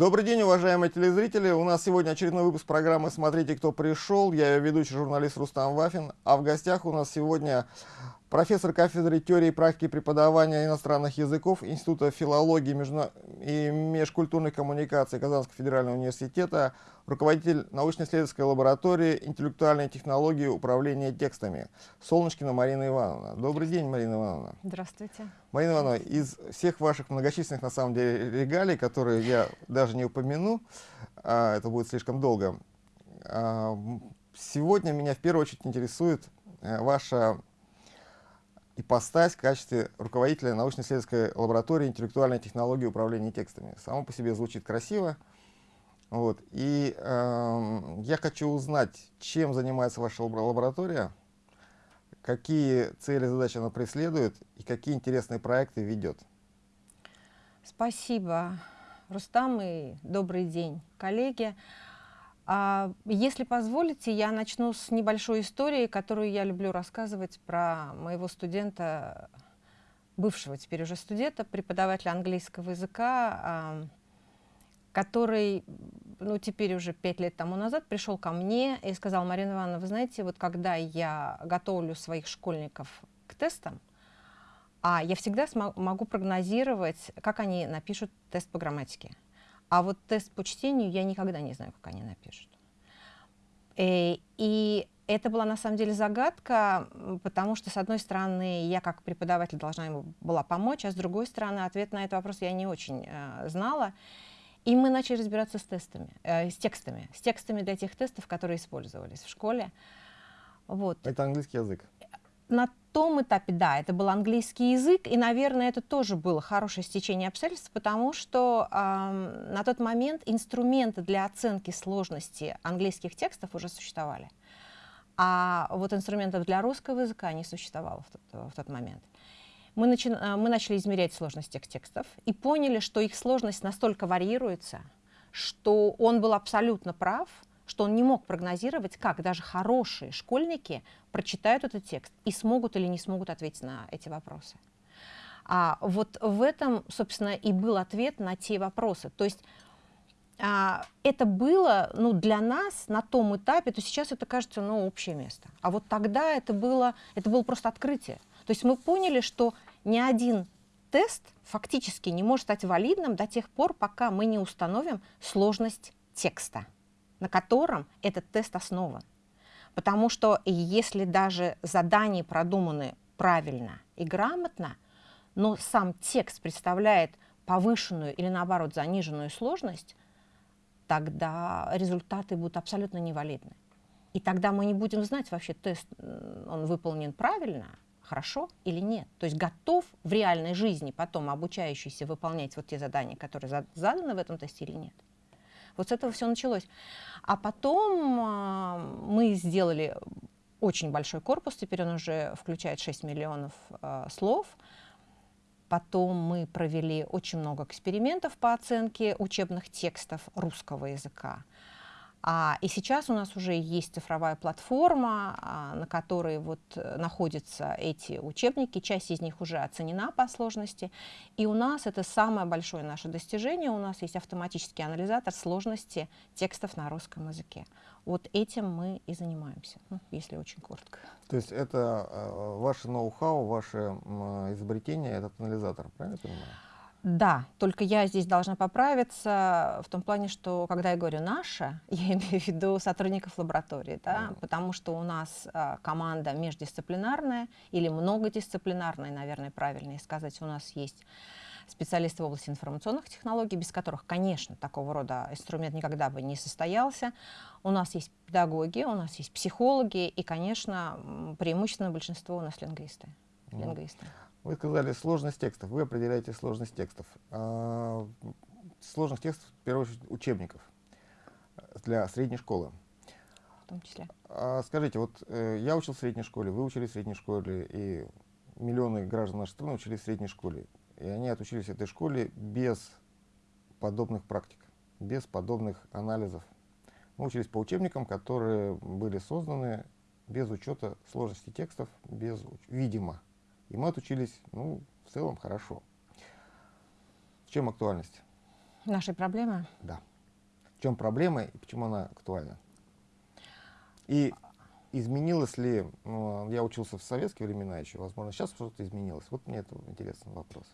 Добрый день, уважаемые телезрители. У нас сегодня очередной выпуск программы «Смотрите, кто пришел». Я ее ведущий журналист Рустам Вафин. А в гостях у нас сегодня профессор кафедры теории и практики преподавания иностранных языков Института филологии и межкультурных коммуникаций Казанского федерального университета, руководитель научно-исследовательской лаборатории интеллектуальной технологии управления текстами Солнышкина Марина Ивановна. Добрый день, Марина Ивановна. Здравствуйте. Марина Ивановна, из всех ваших многочисленных, на самом деле, регалий, которые я даже не упомяну, а, это будет слишком долго, а, сегодня меня в первую очередь интересует э, ваша ипостась в качестве руководителя научно-исследовательской лаборатории интеллектуальной технологии управления текстами. Само по себе звучит красиво. Вот. И э, я хочу узнать, чем занимается ваша лаборатория, какие цели и задачи она преследует и какие интересные проекты ведет. Спасибо, Рустам, и добрый день, коллеги. А, если позволите, я начну с небольшой истории, которую я люблю рассказывать про моего студента, бывшего теперь уже студента, преподавателя английского языка, который, ну, теперь уже пять лет тому назад пришел ко мне и сказал, Марина Ивановна, вы знаете, вот когда я готовлю своих школьников к тестам, а я всегда могу прогнозировать, как они напишут тест по грамматике. А вот тест по чтению я никогда не знаю, как они напишут. Э, и это была на самом деле загадка, потому что, с одной стороны, я как преподаватель должна ему была помочь, а с другой стороны, ответ на этот вопрос я не очень э, знала. И мы начали разбираться с тестами, э, с текстами, с текстами для тех тестов, которые использовались в школе. Вот. Это английский язык? На том этапе, да, это был английский язык, и, наверное, это тоже было хорошее стечение обстоятельств, потому что э, на тот момент инструменты для оценки сложности английских текстов уже существовали. А вот инструментов для русского языка не существовало в тот, в тот момент. Мы, начи э, мы начали измерять сложность тех текстов и поняли, что их сложность настолько варьируется, что он был абсолютно прав, что он не мог прогнозировать, как даже хорошие школьники прочитают этот текст и смогут или не смогут ответить на эти вопросы. А вот в этом, собственно, и был ответ на те вопросы. То есть а, это было ну, для нас на том этапе, то сейчас это кажется ну, общее место. А вот тогда это было, это было просто открытие. То есть мы поняли, что ни один тест фактически не может стать валидным до тех пор, пока мы не установим сложность текста на котором этот тест основан. Потому что если даже задания продуманы правильно и грамотно, но сам текст представляет повышенную или наоборот заниженную сложность, тогда результаты будут абсолютно невалидны. И тогда мы не будем знать вообще, тест он выполнен правильно, хорошо или нет. То есть готов в реальной жизни потом обучающийся выполнять вот те задания, которые заданы в этом тесте или нет. Вот с этого все началось. А потом а, мы сделали очень большой корпус, теперь он уже включает 6 миллионов а, слов. Потом мы провели очень много экспериментов по оценке учебных текстов русского языка. А, и сейчас у нас уже есть цифровая платформа, а, на которой вот э, находятся эти учебники. Часть из них уже оценена по сложности. И у нас это самое большое наше достижение. У нас есть автоматический анализатор сложности текстов на русском языке. Вот этим мы и занимаемся, ну, если очень коротко. То есть это э, ваше ноу-хау, ваше изобретение, этот анализатор, правильно я понимаю? Да, только я здесь должна поправиться в том плане, что когда я говорю «наша», я имею в виду сотрудников лаборатории, да, mm. потому что у нас а, команда междисциплинарная или многодисциплинарная, наверное, правильнее сказать. У нас есть специалисты в области информационных технологий, без которых, конечно, такого рода инструмент никогда бы не состоялся. У нас есть педагоги, у нас есть психологи и, конечно, преимущественно большинство у нас лингвисты. Mm. лингвисты. Вы сказали сложность текстов, вы определяете сложность текстов. А, сложность текстов, в первую очередь, учебников для средней школы. В том числе. А, скажите, вот э, я учил в средней школе, вы учились в средней школе, и миллионы граждан нашей страны учились в средней школе. И они отучились в этой школе без подобных практик, без подобных анализов. Мы учились по учебникам, которые были созданы без учета сложности текстов, без, видимо, и мы отучились, ну, в целом хорошо. В чем актуальность? Нашей проблемы? Да. В чем проблема и почему она актуальна? И изменилось ли, ну, я учился в советские времена еще, возможно, сейчас что-то изменилось. Вот мне это интересный вопрос.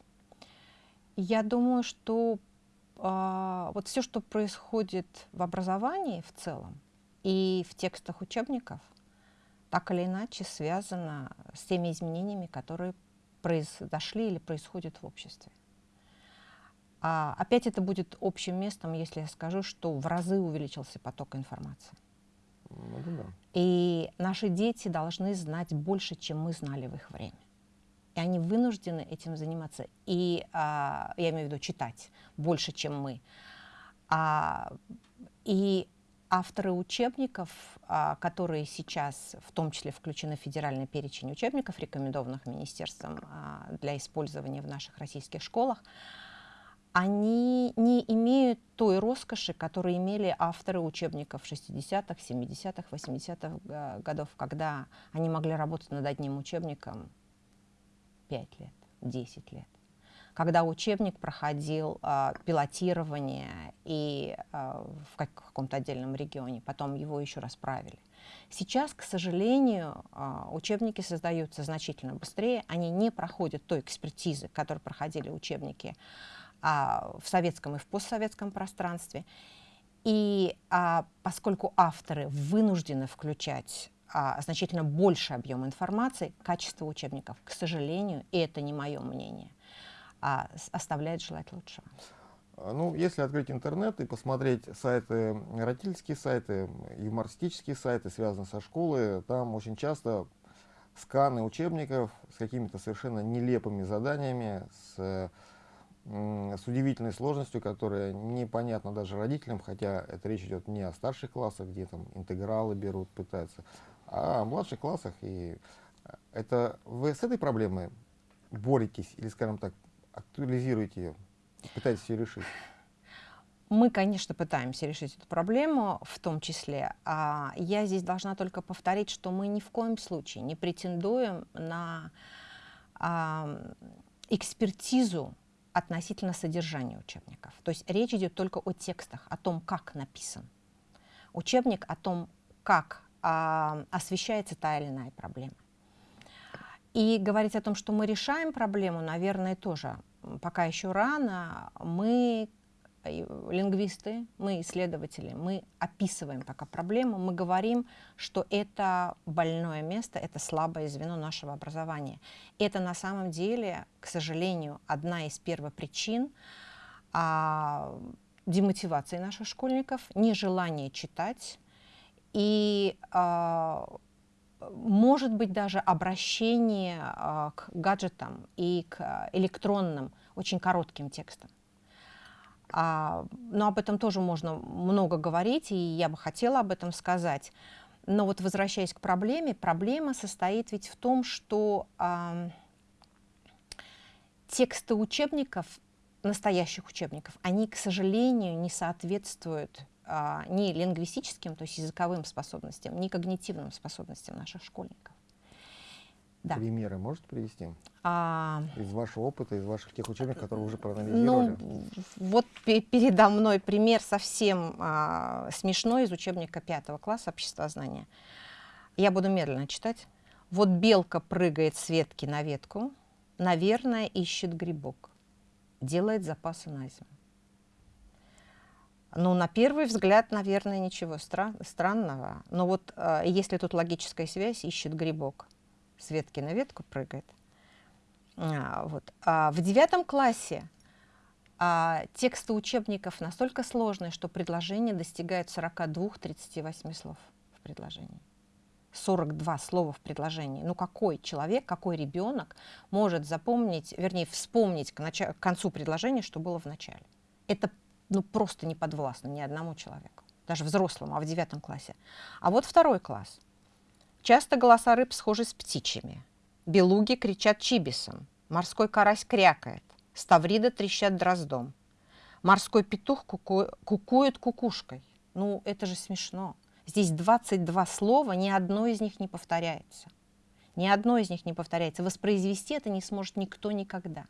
Я думаю, что э, вот все, что происходит в образовании в целом и в текстах учебников, так или иначе связано с теми изменениями, которые произошли или происходят в обществе. А опять это будет общим местом, если я скажу, что в разы увеличился поток информации. Ну, да. И наши дети должны знать больше, чем мы знали в их время. И они вынуждены этим заниматься. И а, я имею в виду читать больше, чем мы. А, и авторы учебников, а, которые сейчас в том числе включены в федеральный перечень учебников, рекомендованных министерством а, для использования в наших российских школах, они не имеют той роскоши, которую имели авторы учебников 60-х, 70-х, 80-х годов, когда они могли работать над одним учебником 5 лет, 10 лет. Когда учебник проходил э, пилотирование и э, в как, каком-то отдельном регионе, потом его еще раз правили. Сейчас, к сожалению, э, учебники создаются значительно быстрее, они не проходят той экспертизы, которую проходили учебники а, в советском и в постсоветском пространстве. И а, поскольку авторы вынуждены включать а, значительно больше объем информации, качество учебников, к сожалению, и это не мое мнение, а, оставляет желать лучшего. А, ну, если открыть интернет и посмотреть сайты, родительские сайты, юмористические сайты, связанные со школой, там очень часто сканы учебников с какими-то совершенно нелепыми заданиями, с с удивительной сложностью, которая непонятна даже родителям, хотя это речь идет не о старших классах, где там интегралы берут, пытаются, а о младших классах. И э, это вы с этой проблемой боретесь или, скажем так, актуализируете ее, пытаетесь ее решить? Мы, конечно, пытаемся решить эту проблему, в том числе. А я здесь должна только повторить, что мы ни в коем случае не претендуем на а, экспертизу относительно содержания учебников. То есть речь идет только о текстах, о том, как написан учебник, о том, как а, освещается та или иная проблема. И говорить о том, что мы решаем проблему, наверное, тоже пока еще рано. Мы лингвисты, мы исследователи, мы описываем пока проблему, мы говорим, что это больное место, это слабое звено нашего образования. Это на самом деле, к сожалению, одна из первопричин а, демотивации наших школьников, нежелание читать и а, может быть даже обращение а, к гаджетам и к электронным, очень коротким текстам. А, но об этом тоже можно много говорить, и я бы хотела об этом сказать. Но вот возвращаясь к проблеме, проблема состоит ведь в том, что а, тексты учебников, настоящих учебников, они, к сожалению, не соответствуют а, ни лингвистическим, то есть языковым способностям, ни когнитивным способностям наших школьников. Да. Примеры можете привести? А... Из вашего опыта, из ваших тех учебников, которые вы уже проанализировали? Ну, вот передо мной пример совсем а, смешной из учебника пятого класса обществознания. Я буду медленно читать. Вот белка прыгает с ветки на ветку, наверное, ищет грибок, делает запасы на зиму. Ну, на первый взгляд, наверное, ничего стра странного. Но вот э, если тут логическая связь, ищет грибок – с ветки на ветку прыгает. А, вот. а в девятом классе а, тексты учебников настолько сложные, что предложение достигает 42-38 слов в предложении. 42 слова в предложении. Ну какой человек, какой ребенок может запомнить, вернее, вспомнить к, к концу предложения, что было в начале? Это ну, просто не подвластно ни одному человеку, даже взрослому, а в девятом классе. А вот второй класс. Часто голоса рыб схожи с птичьими. Белуги кричат чибисом, морской карась крякает, ставрида трещат дроздом. Морской петух куку... кукует кукушкой. Ну, это же смешно. Здесь 22 слова, ни одно из них не повторяется. Ни одно из них не повторяется. Воспроизвести это не сможет никто никогда.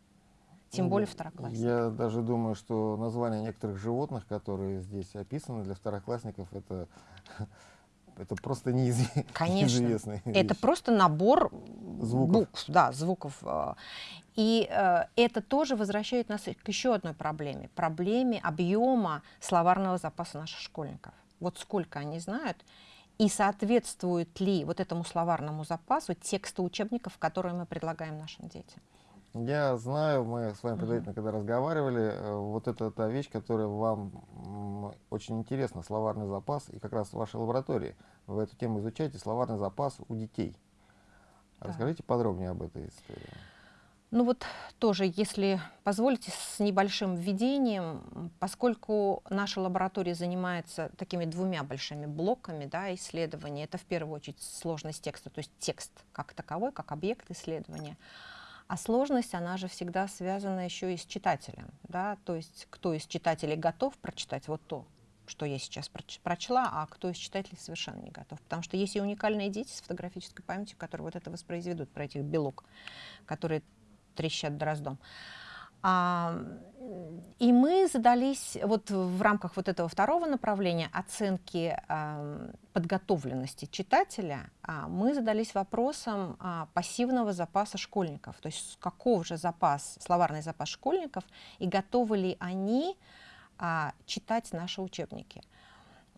Тем более второклассников. Я даже думаю, что название некоторых животных, которые здесь описаны для второклассников, это, это просто неизвестно. Конечно. Это просто набор звуков. букв, да, звуков. э. И э, это тоже возвращает нас к еще одной проблеме. Проблеме объема словарного запаса наших школьников. Вот сколько они знают, и соответствует ли вот этому словарному запасу тексты учебников, которые мы предлагаем нашим детям. Я знаю, мы с вами предварительно, когда разговаривали, э, вот это та вещь, которая вам очень интересна, словарный запас, и как раз в вашей лаборатории вы эту тему изучаете, словарный запас у детей. Да. Расскажите подробнее об этой истории. Ну вот тоже, если позволите, с небольшим введением, поскольку наша лаборатория занимается такими двумя большими блоками да, исследования, это в первую очередь сложность текста, то есть текст как таковой, как объект исследования, а сложность, она же всегда связана еще и с читателем, да, то есть кто из читателей готов прочитать вот то, что я сейчас проч- прочла, а кто из читателей совершенно не готов. Потому что есть и уникальные дети с фотографической памятью, которые вот это воспроизведут, про этих белок, которые трещат дроздом. А, и мы задались вот в рамках вот этого второго направления оценки ам, подготовленности читателя, а, мы задались вопросом а, пассивного запаса школьников, то есть каков же запас, словарный запас школьников и готовы ли они а, читать наши учебники.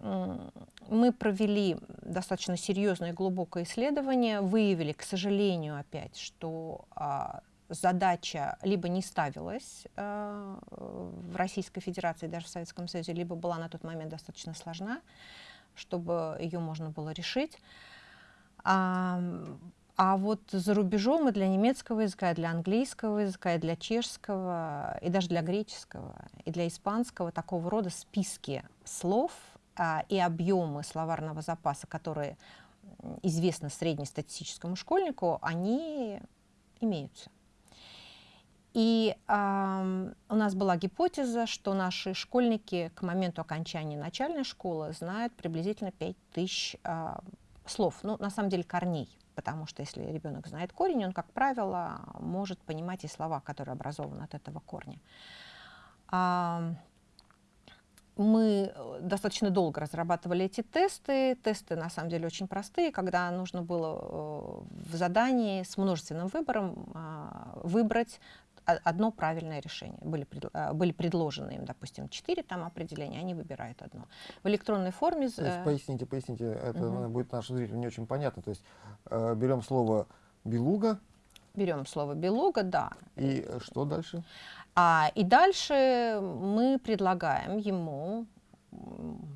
Мы провели достаточно серьезное и глубокое исследование, выявили, к сожалению, опять, что задача либо не ставилась а, в Российской Федерации, даже в Советском Союзе, либо была на тот момент достаточно сложна, чтобы ее можно было решить. А, а вот за рубежом и для немецкого языка, и для английского языка, и для чешского, и даже для греческого, и для испанского такого рода списки слов а, и объемы словарного запаса, которые известны среднестатистическому школьнику, они имеются. И ам, у нас была гипотеза, что наши школьники к моменту окончания начальной школы знают приблизительно 5000 а, слов, ну, на самом деле корней, потому что если ребенок знает корень, он, как правило, может понимать и слова, которые образованы от этого корня. Ам, мы э, достаточно долго разрабатывали эти тесты. Тесты на самом деле очень простые, когда нужно было э, в задании с множественным выбором а, выбрать одно правильное решение. Были, а, были предложены им, допустим, четыре там определения, они выбирают одно. В электронной форме... То есть, э, поясните, поясните, это наверное, будет нашим зрителям не очень понятно. То есть э, берем слово белуга, Берем слово белуга, да. и э, что дальше? А, и дальше мы предлагаем ему,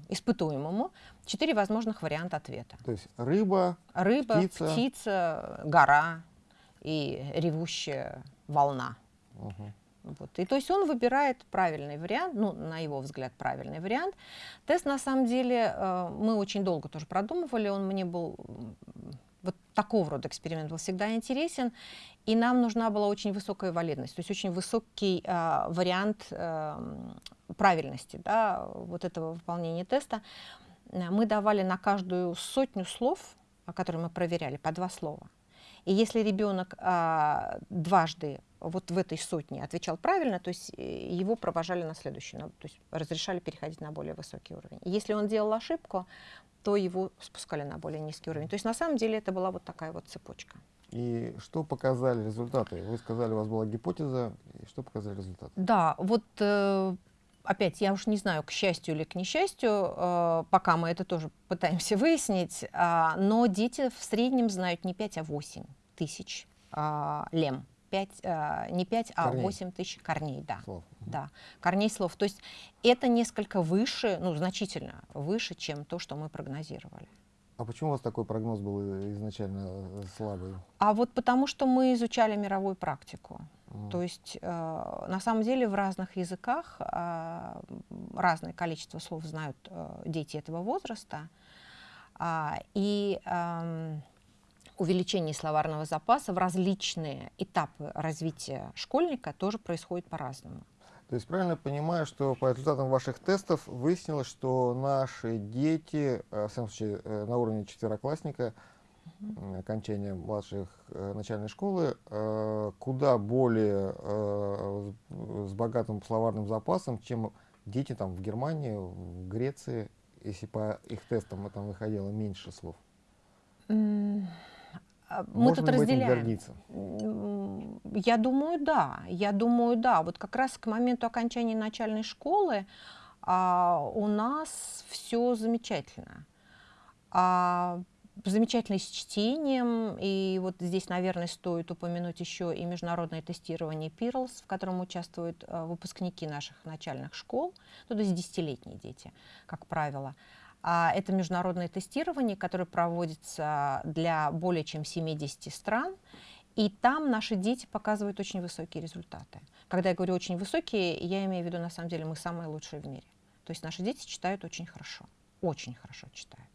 испытуемому, четыре возможных варианта ответа. То есть рыба, Рыба, Птица. птица, гора и ревущая волна. Мгм. Вот. И то есть он выбирает правильный вариант, ну, на его взгляд, правильный вариант. Тест, на самом деле, э, мы очень долго тоже продумывали, он мне был, вот такого рода эксперимент был всегда интересен, и нам нужна была очень высокая валидность, то есть очень высокий э, вариант э, правильности да, вот этого выполнения теста. Э, Мы давали на каждую сотню слов, которые мы проверяли, по два слова. И если ребенок а, дважды вот в этой сотне отвечал правильно, то есть э, его провожали на следующий, на- то есть разрешали переходить на более высокий уровень. Если он делал ошибку, то его спускали на более низкий уровень. То есть на самом деле это была вот такая вот цепочка. И что показали результаты? Вы сказали, у вас была гипотеза, и что показали результаты? Да, вот э, опять, я уж не знаю, к счастью или к несчастью, э, пока мы это тоже пытаемся выяснить, а, но дети в среднем знают не 5, а 8 тысяч а, лем. 5, а, не 5, а Корней. 8 тысяч корней, да. Слов. Да, корней слов. То есть это несколько выше, ну, значительно выше, чем то, что мы прогнозировали. А почему у вас такой прогноз был изначально э, слабый? А вот потому что мы изучали мировую практику. М. То есть э, на самом деле в разных языках э, разное количество слов знают э, дети этого возраста. А, и эм, увеличение словарного запаса в различные этапы развития школьника тоже происходит по-разному. То есть правильно понимаю, что по результатам ваших тестов выяснилось, что наши дети, э, в самом случае э, на уровне четвероклассника, угу. окончания младших э, начальной школы э, куда более э, с богатым словарным запасом, чем дети там в Германии, в Греции, если по их тестам там выходило меньше слов. Mm. Мы Можем тут разделяем. гордиться? Я думаю, да. Я думаю, да. Вот как раз к моменту окончания начальной школы а, у нас все замечательно. А, замечательно с чтением, и вот здесь, наверное, стоит упомянуть еще и международное тестирование PIRLS, в котором участвуют а, выпускники наших начальных школ, ну, то есть десятилетние дети, как правило. А это международное тестирование, которое проводится для более чем 70 стран, и там наши дети показывают очень высокие результаты. Когда я говорю очень высокие, я имею в виду, на самом деле, мы самые лучшие в мире. То есть наши дети читают очень хорошо, очень хорошо читают.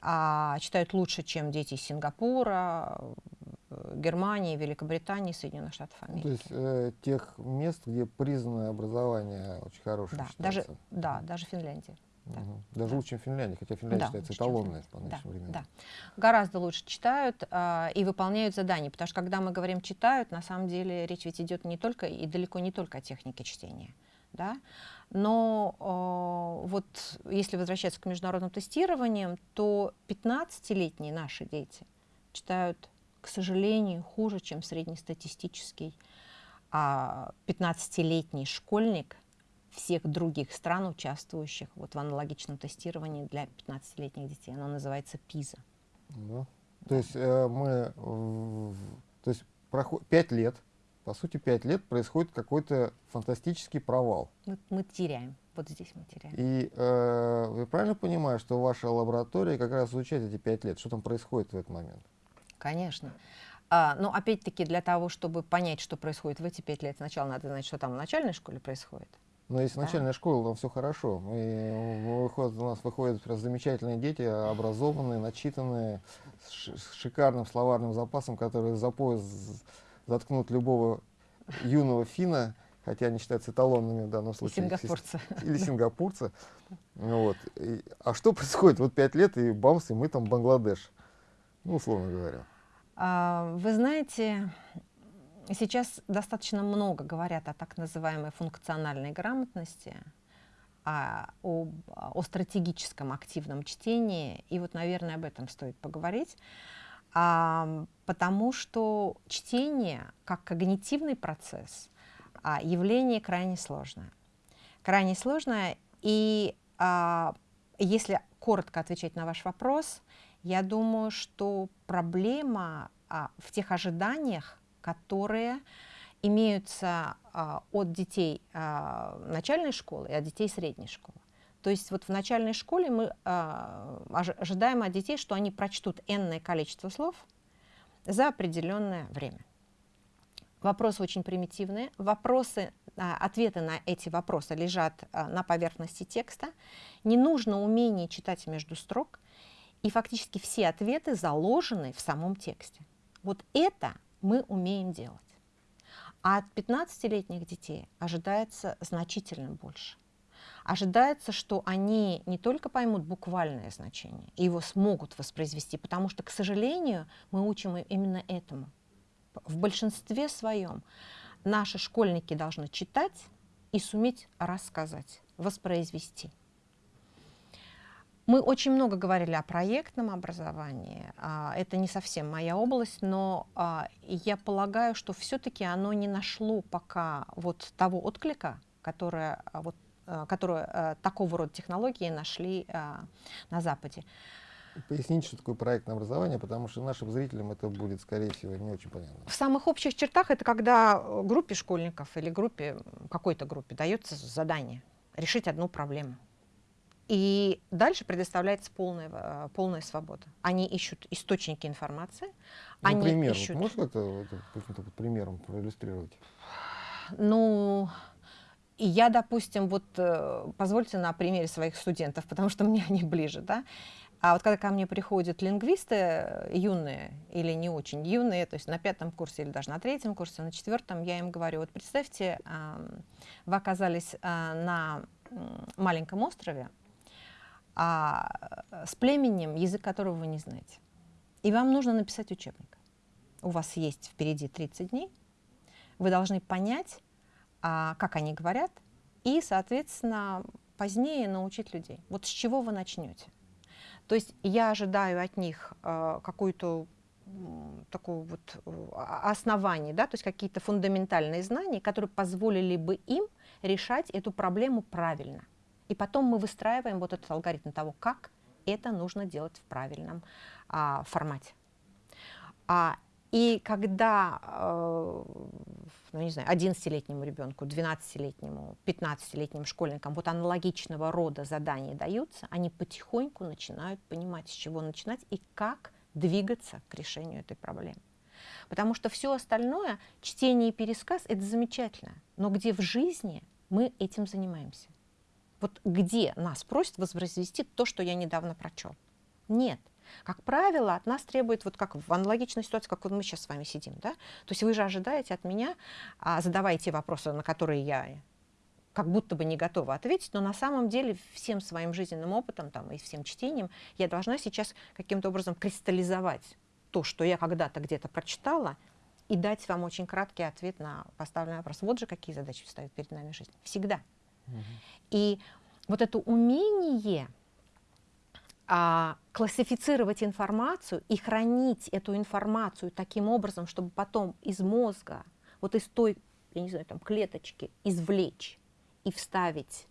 А читают лучше, чем дети из Сингапура, Германии, Великобритании, Соединенных Штатов Америки. То есть э, тех мест, где признанное образование очень хорошее да, считается. даже, да, даже Финляндия. Угу. Даже да. лучше, чем Финляндия, хотя Финляндия да, считается эталонной по нынешним да, временам. Да. Гораздо лучше читают э, и выполняют задания, потому что когда мы говорим читают, на самом деле речь ведь идет не только и далеко не только о технике чтения. Да? Но э, вот если возвращаться к международным тестированиям, то 15-летние наши дети читают, к сожалению, хуже, чем среднестатистический. А 15-летний школьник всех других стран, участвующих вот в аналогичном тестировании для 15-летних детей. Оно называется ПИЗа. Да. То есть э, мы, э, то есть проход, 5 лет, по сути, 5 лет происходит какой-то фантастический провал. Мы, мы теряем, вот здесь мы теряем. И э, вы правильно понимаете, что ваша лаборатория как раз изучает эти 5 лет? Что там происходит в этот момент? Конечно. А, но опять-таки для того, чтобы понять, что происходит в эти пять лет, сначала надо знать, что там в начальной школе происходит. Но если да. начальная школа, там все хорошо. Мы, выходят, у нас выходят замечательные дети, образованные, начитанные, с шикарным словарным запасом, которые за пояс заткнут любого юного финна, хотя они считаются эталонными в данном случае. Сингапурца. Или сингапурца. Вот. И, а что происходит? Вот пять лет, и бамс, и мы там Бангладеш. Ну, условно говоря. А, вы знаете, Сейчас достаточно много говорят о так называемой функциональной грамотности, о, о, о стратегическом активном чтении, и вот, наверное, об этом стоит поговорить, а, потому что чтение как когнитивный процесс а, явление крайне сложное. Крайне сложное, и а, если коротко отвечать на ваш вопрос, я думаю, что проблема а, в тех ожиданиях, которые имеются а, от детей а, начальной школы и от детей средней школы. То есть вот в начальной школе мы а, ожидаем от детей, что они прочтут энное количество слов за определенное время. Вопросы очень примитивные. Вопросы, ответы на эти вопросы лежат на поверхности текста. Не нужно умение читать между строк. И фактически все ответы заложены в самом тексте. Вот это мы умеем делать. А от 15-летних детей ожидается значительно больше. Ожидается, что они не только поймут буквальное значение, и его смогут воспроизвести, потому что, к сожалению, мы учим именно этому. В большинстве своем наши школьники должны читать и суметь рассказать, воспроизвести. Мы очень много говорили о проектном образовании. А, это не совсем моя область, но а, я полагаю, что все-таки оно не нашло пока вот того отклика, которое, а, вот, которое такого рода технологии нашли на Западе. Поясните, что такое проектное образование, потому что нашим зрителям это будет, скорее всего, не очень понятно. В самых общих чертах это когда группе школьников или группе, какой-то группе дается задание решить одну проблему. И дальше предоставляется полная, э, полная свобода. Они ищут источники информации. Ну, они пример. ищут... Вот можешь как-то каким-то примером проиллюстрировать? Ну, я, допустим, вот э, позвольте на примере своих студентов, потому что мне они ближе, да. А вот когда ко мне приходят лингвисты э, юные или не очень юные, то есть на пятом курсе или даже на третьем курсе, на четвертом, я им говорю, вот представьте, вы оказались на маленьком острове, а, с племенем, язык которого вы не знаете. и вам нужно написать учебник. У вас есть впереди 30 дней, вы должны понять, а, как они говорят, и, соответственно, позднее научить людей. Вот с чего вы начнете? То есть я ожидаю от них э, какую-то такое вот э, основание, да, то есть какие-то фундаментальные знания, которые позволили бы им решать эту проблему правильно. И потом мы выстраиваем вот этот алгоритм того, как это нужно делать в правильном а, формате. А, и когда, э, ну, не знаю, 11-летнему ребенку, 12-летнему, 15-летним школьникам вот аналогичного рода задания даются, они потихоньку начинают понимать, с чего начинать и как двигаться к решению этой проблемы. Потому что все остальное, чтение и пересказ, это замечательно. Но где в жизни мы этим занимаемся? Вот где нас просят воспроизвести то, что я недавно прочел? Нет. Как правило, от нас требует, вот как в аналогичной ситуации, как вот мы сейчас с вами сидим, да? То есть вы же ожидаете от меня, а, задавая те вопросы, на которые я как будто бы не готова ответить, но на самом деле всем своим жизненным опытом там, и всем чтением я должна сейчас каким-то образом кристаллизовать то, что я когда-то где-то прочитала, и дать вам очень краткий ответ на поставленный вопрос. Вот же какие задачи встают перед нами жизнь. Всегда. И вот это умение а, классифицировать информацию и хранить эту информацию таким образом, чтобы потом из мозга, вот из той, я не знаю, там, клеточки извлечь и вставить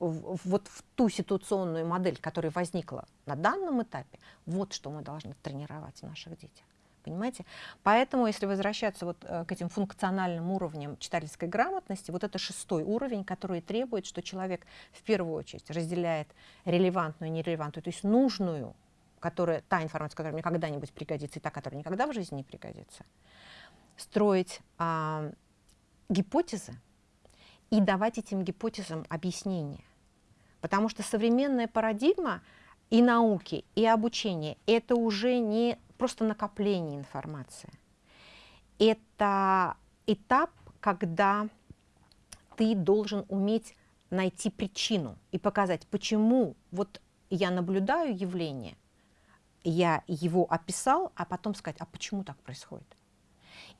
в, вот в ту ситуационную модель, которая возникла на данном этапе, вот что мы должны тренировать в наших детях понимаете? Поэтому, если возвращаться вот э, к этим функциональным уровням читательской грамотности, вот это шестой уровень, который требует, что человек в первую очередь разделяет релевантную и нерелевантную, то есть нужную, которая, та информация, которая мне когда-нибудь пригодится, и та, которая никогда в жизни не пригодится, строить а, гипотезы и давать этим гипотезам объяснение. Потому что современная парадигма и науки, и обучения – это уже не просто накопление информации. Это этап, когда ты должен уметь найти причину и показать, почему вот я наблюдаю явление, я его описал, а потом сказать, а почему так происходит.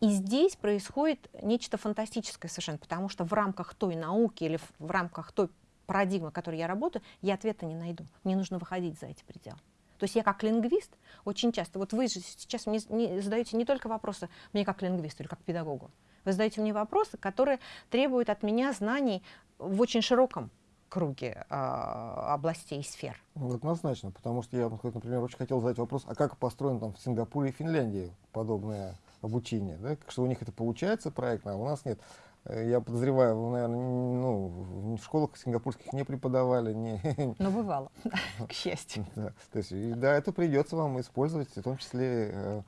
И здесь происходит нечто фантастическое совершенно, потому что в рамках той науки или в рамках той парадигмы, в которой я работаю, я ответа не найду. Мне нужно выходить за эти пределы. То есть я как лингвист очень часто, вот вы же сейчас мне не, задаете не только вопросы мне как лингвисту или как педагогу, вы задаете мне вопросы, которые требуют от меня знаний в очень широком круге э, областей и сфер. Ну, однозначно, потому что я, например, очень хотел задать вопрос, а как построено там в Сингапуре и Финляндии подобное обучение, да? что у них это получается проектно, а у нас нет. Э, я подозреваю, вы, наверное, ну, в школах сингапурских не преподавали. Не... Но бывало, к счастью. Да, то есть, да, это придется вам использовать, в том числе э,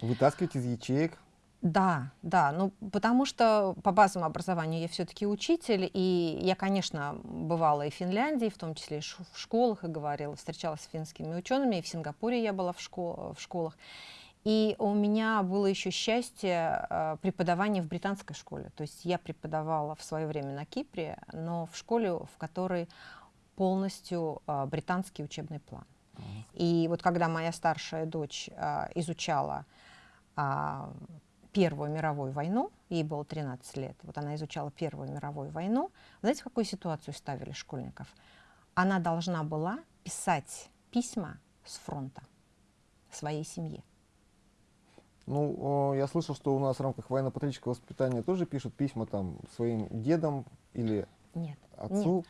вытаскивать из ячеек. Да, да, ну потому что по базовому образованию я все-таки учитель, и я, конечно, бывала и в Финляндии, в том числе и в школах, и говорила, встречалась с финскими учеными, и в Сингапуре я была в, школ в школах. И у меня было еще счастье э, преподавания в британской школе. То есть я преподавала в свое время на Кипре, но в школе, в которой полностью э, британский учебный план. Mm -hmm. И вот когда моя старшая дочь э, изучала Первую мировую войну, ей было 13 лет, вот она изучала Первую мировую войну, знаете, в какую ситуацию ставили школьников? Она должна была писать письма с фронта своей семье. Ну, я слышал, что у нас в рамках военно-патриотического воспитания тоже пишут письма там своим дедам или нет, отцу. Нет.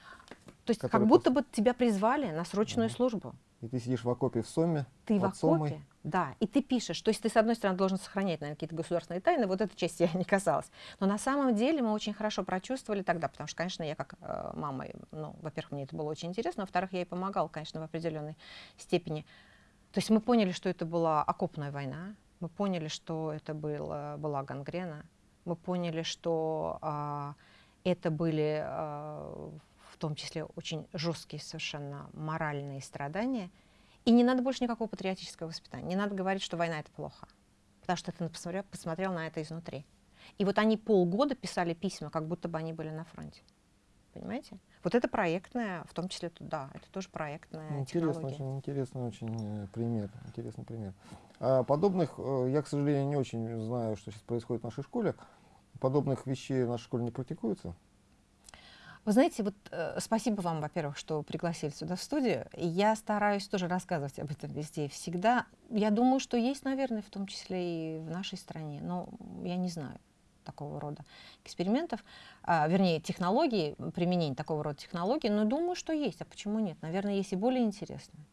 То есть как будто бы тебя призвали на срочную угу. службу. И ты сидишь в окопе в Соме. Ты в окопе, Сомой. да. И ты пишешь. То есть ты, с одной стороны, должен сохранять, наверное, какие-то государственные тайны. Вот эта часть я не касалась. Но на самом деле мы очень хорошо прочувствовали тогда, потому что, конечно, я как э, мама, ну, во-первых, мне это было очень интересно, во-вторых, я ей помогала, конечно, в определенной степени. То есть мы поняли, что это была окопная война, мы поняли, что это было, была гангрена. Мы поняли, что а, это были а, в том числе очень жесткие совершенно моральные страдания. И не надо больше никакого патриотического воспитания. Не надо говорить, что война — это плохо. Потому что ты посмотрел, посмотрел на это изнутри. И вот они полгода писали письма, как будто бы они были на фронте. Понимаете? Вот это проектная, в том числе, да, это тоже проектная ну, интересно, технология. Очень интересный очень э, пример. Интересный пример. А подобных, э, я, к сожалению, не очень знаю, что сейчас происходит в нашей школе. Подобных вещей в нашей школе не практикуется. Вы знаете, вот э, спасибо вам, во-первых, что пригласили сюда в студию. Я стараюсь тоже рассказывать об этом везде и всегда. Я думаю, что есть, наверное, в том числе и в нашей стране, но я не знаю такого рода экспериментов, а, вернее, технологий, применение такого рода технологий, но думаю, что есть. А почему нет? Наверное, есть и более интересные.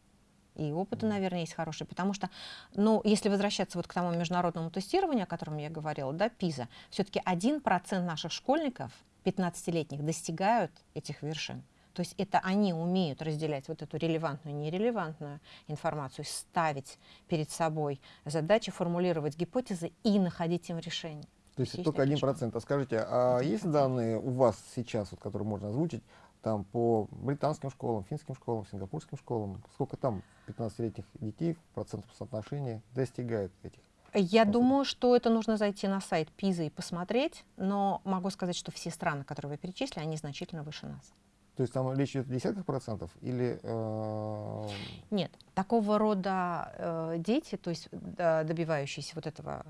И опыты, наверное, есть хорошие, потому что, ну, если возвращаться вот к тому международному тестированию, о котором я говорила, да, ПИЗа, все-таки 1% наших школьников, 15-летних, достигают этих вершин. То есть это они умеют разделять вот эту релевантную и нерелевантную информацию, ставить перед собой задачи, формулировать гипотезы и находить им решение. То есть, есть только один процент. А скажите, а есть данные у вас сейчас, вот, которые можно озвучить, там по британским школам, финским школам, сингапурским школам, сколько там 15-летних детей в процентном соотношении достигает этих? Я думаю, что это нужно зайти на сайт ПИЗа и посмотреть, но могу сказать, что все страны, которые вы перечислили, они значительно выше нас. То есть там речь идет о десятках процентов или... Э... Нет, такого рода э, дети, то есть э, добивающиеся вот этого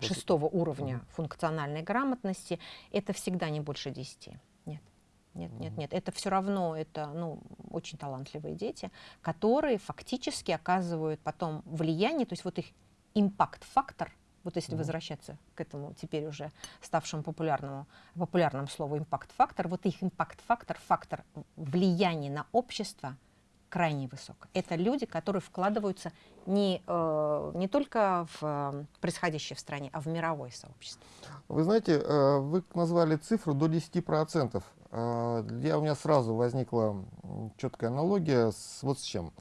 шестого уровня угу. функциональной грамотности, это всегда не больше 10. Нет. Нет, нет, нет. Это все равно это ну, очень талантливые дети, которые фактически оказывают потом влияние, то есть вот их импакт-фактор, вот если mm возвращаться к этому теперь уже ставшему популярному, популярному слову импакт-фактор, вот их импакт-фактор, фактор влияния на общество – крайне высок. Это люди, которые вкладываются не, э, не только в э, происходящее в стране, а в мировое сообщество. Вы знаете, э, вы назвали цифру до 10%. Э, я, у меня сразу возникла четкая аналогия с вот с чем.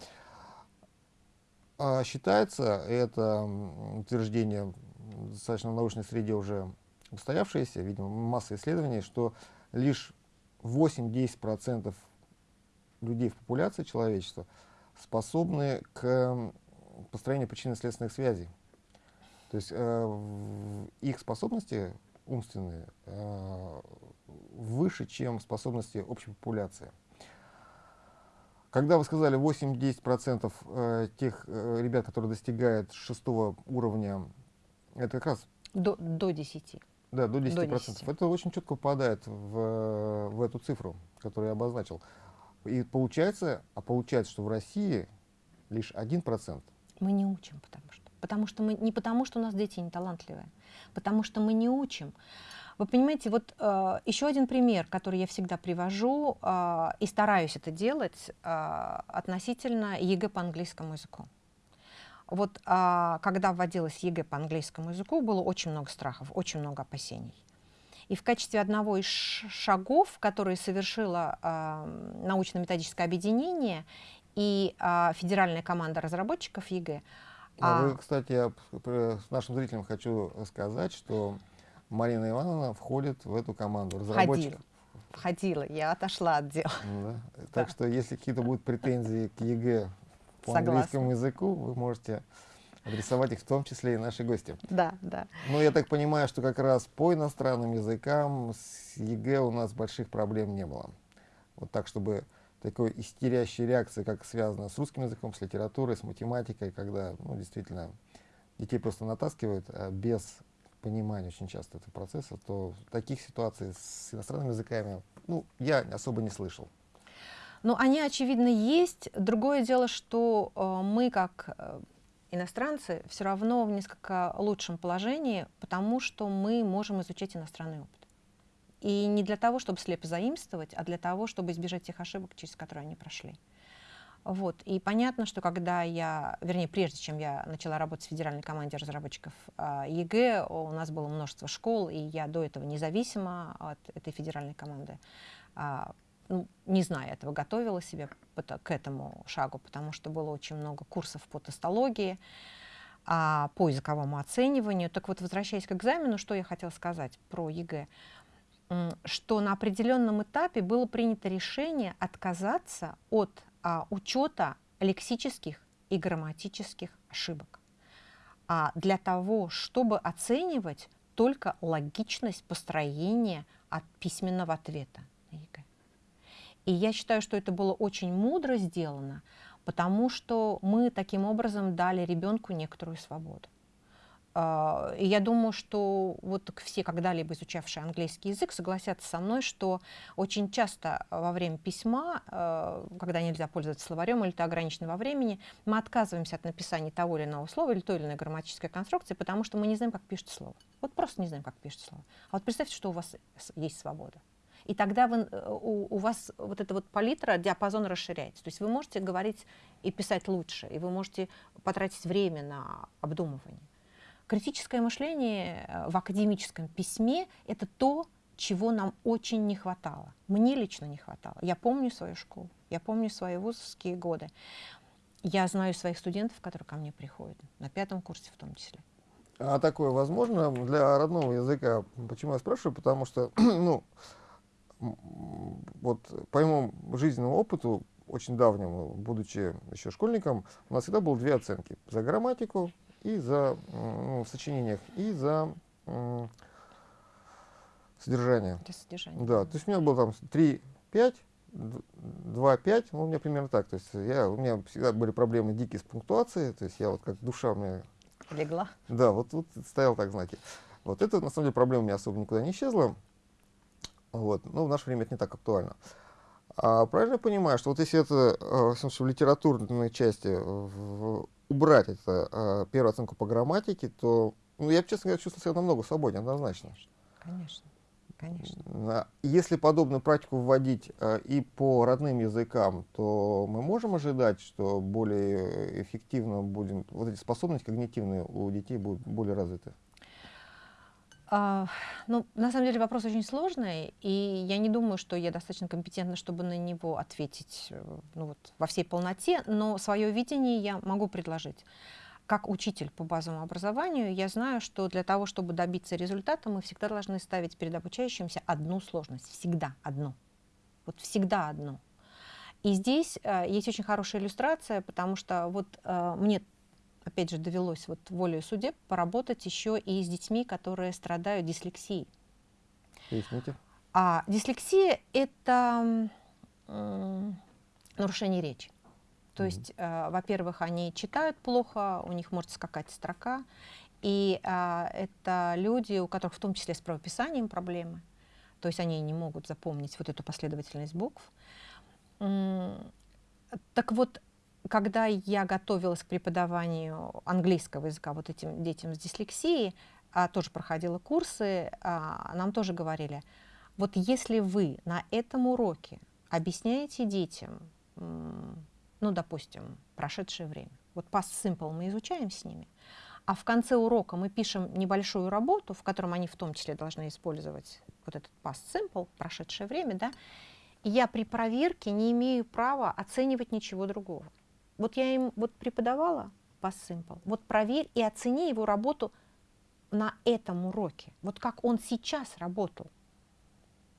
Э, считается, это утверждение достаточно в научной среде уже устоявшееся, видимо, масса исследований, что лишь 8-10% людей в популяции человечества способны к построению причинно-следственных связей. То есть э, их способности умственные э, выше, чем способности общей популяции. Когда вы сказали 8-10% э, тех э, ребят, которые достигают шестого уровня, это как раз... До, до 10. Да, до 10%. До 10. Это очень четко попадает в, в эту цифру, которую я обозначил. И получается, а получается, что в России лишь один процент. Мы не учим, потому что. Потому что мы, не потому, что у нас дети не талантливые, потому что мы не учим. Вы понимаете, вот э, еще один пример, который я всегда привожу э, и стараюсь это делать э, относительно ЕГЭ по английскому языку. Вот э, когда вводилась ЕГЭ по английскому языку, было очень много страхов, очень много опасений. И в качестве одного из шагов, которые совершило э, научно-методическое объединение и э, федеральная команда разработчиков ЕГЭ. А вы, кстати, я нашим зрителям хочу сказать, что Марина Ивановна входит в эту команду разработчиков. Входила, входила я отошла от дела. Да. Так да. что, если какие-то будут претензии к ЕГЭ по Согласна. английскому языку, вы можете адресовать их в том числе и наши гости. Да, да. Но я так понимаю, что как раз по иностранным языкам с ЕГЭ у нас больших проблем не было. Вот так, чтобы такой истерящей реакции, как связано с русским языком, с литературой, с математикой, когда ну, действительно детей просто натаскивают а без понимания очень часто этого процесса, то таких ситуаций с иностранными языками ну, я особо не слышал. Ну, они, очевидно, есть. Другое дело, что э, мы, как э, иностранцы все равно в несколько лучшем положении, потому что мы можем изучать иностранный опыт. И не для того, чтобы слепо заимствовать, а для того, чтобы избежать тех ошибок, через которые они прошли. Вот. И понятно, что когда я, вернее, прежде чем я начала работать в федеральной команде разработчиков а, ЕГЭ, у нас было множество школ, и я до этого независимо от этой федеральной команды а, ну, не зная этого, готовила себя к этому шагу, потому что было очень много курсов по тестологии, а, по языковому оцениванию. Так вот, возвращаясь к экзамену, что я хотела сказать про ЕГЭ, что на определенном этапе было принято решение отказаться от а, учета лексических и грамматических ошибок а для того, чтобы оценивать только логичность построения от письменного ответа. И я считаю, что это было очень мудро сделано, потому что мы таким образом дали ребенку некоторую свободу. А, и я думаю, что вот все когда-либо изучавшие английский язык согласятся со мной, что очень часто во время письма, а, когда нельзя пользоваться словарем или это ограничено во времени, мы отказываемся от написания того или иного слова или той или иной грамматической конструкции, потому что мы не знаем, как пишется слово. Вот просто не знаем, как пишется слово. А вот представьте, что у вас есть свобода. И тогда вы, э, у, у вас вот эта вот палитра, диапазон расширяется. То есть вы можете говорить и писать лучше, и вы можете потратить время на обдумывание. Критическое мышление э, в академическом письме — это то, чего нам очень не хватало. Мне лично не хватало. Я помню свою школу, я помню свои вузовские годы. Я знаю своих студентов, которые ко мне приходят, на пятом курсе в том числе. А такое возможно для родного языка? Почему я спрашиваю? Потому что, ну, вот по моему жизненному опыту, очень давнему, будучи еще школьником, у нас всегда было две оценки. За грамматику и за ну, в сочинениях, и за содержание. Для содержания. Да, то есть у меня было там 3, 5, 2, 5, ну, у меня примерно так. То есть я, у меня всегда были проблемы дикие с пунктуацией, то есть я вот как душа у меня... Легла. Да, вот тут вот стоял так знаки. Вот это, на самом деле, проблема у меня особо никуда не исчезла. Вот. Но в наше время это не так актуально. А правильно понимаю, что вот если это э, в, в литературной части в, убрать это, э, первую оценку по грамматике, то, ну, я, честно говоря, чувствую себя намного свободнее, однозначно. Конечно. Конечно. Если подобную практику вводить э, и по родным языкам, то мы можем ожидать, что более эффективно будем, вот эти способности когнитивные у детей будут более развиты? А, ну, на самом деле вопрос очень сложный, и я не думаю, что я достаточно компетентна, чтобы на него ответить э, ну, вот, во всей полноте, но свое видение я могу предложить. Как учитель по базовому образованию, я знаю, что для того, чтобы добиться результата, мы всегда должны ставить перед обучающимся одну сложность, всегда одну. Вот всегда одну. И здесь э, есть очень хорошая иллюстрация, потому что вот э, мне опять же, довелось вот волею судеб поработать еще и с детьми, которые страдают дислексией. Поясните. А дислексия — это э, нарушение речи. То mm -hmm. есть, э, во-первых, они читают плохо, у них может скакать строка, и э, это люди, у которых в том числе с правописанием проблемы, то есть они не могут запомнить вот эту последовательность букв. Так вот, когда я готовилась к преподаванию английского языка вот этим детям с дислексией, а, тоже проходила курсы, а, нам тоже говорили, вот если вы на этом уроке объясняете детям, ну, допустим, прошедшее время, вот past simple мы изучаем с ними, а в конце урока мы пишем небольшую работу, в котором они в том числе должны использовать вот этот past simple, прошедшее время, да, я при проверке не имею права оценивать ничего другого. Вот я им вот преподавала по Simple, вот проверь и оцени его работу на этом уроке, вот как он сейчас работал.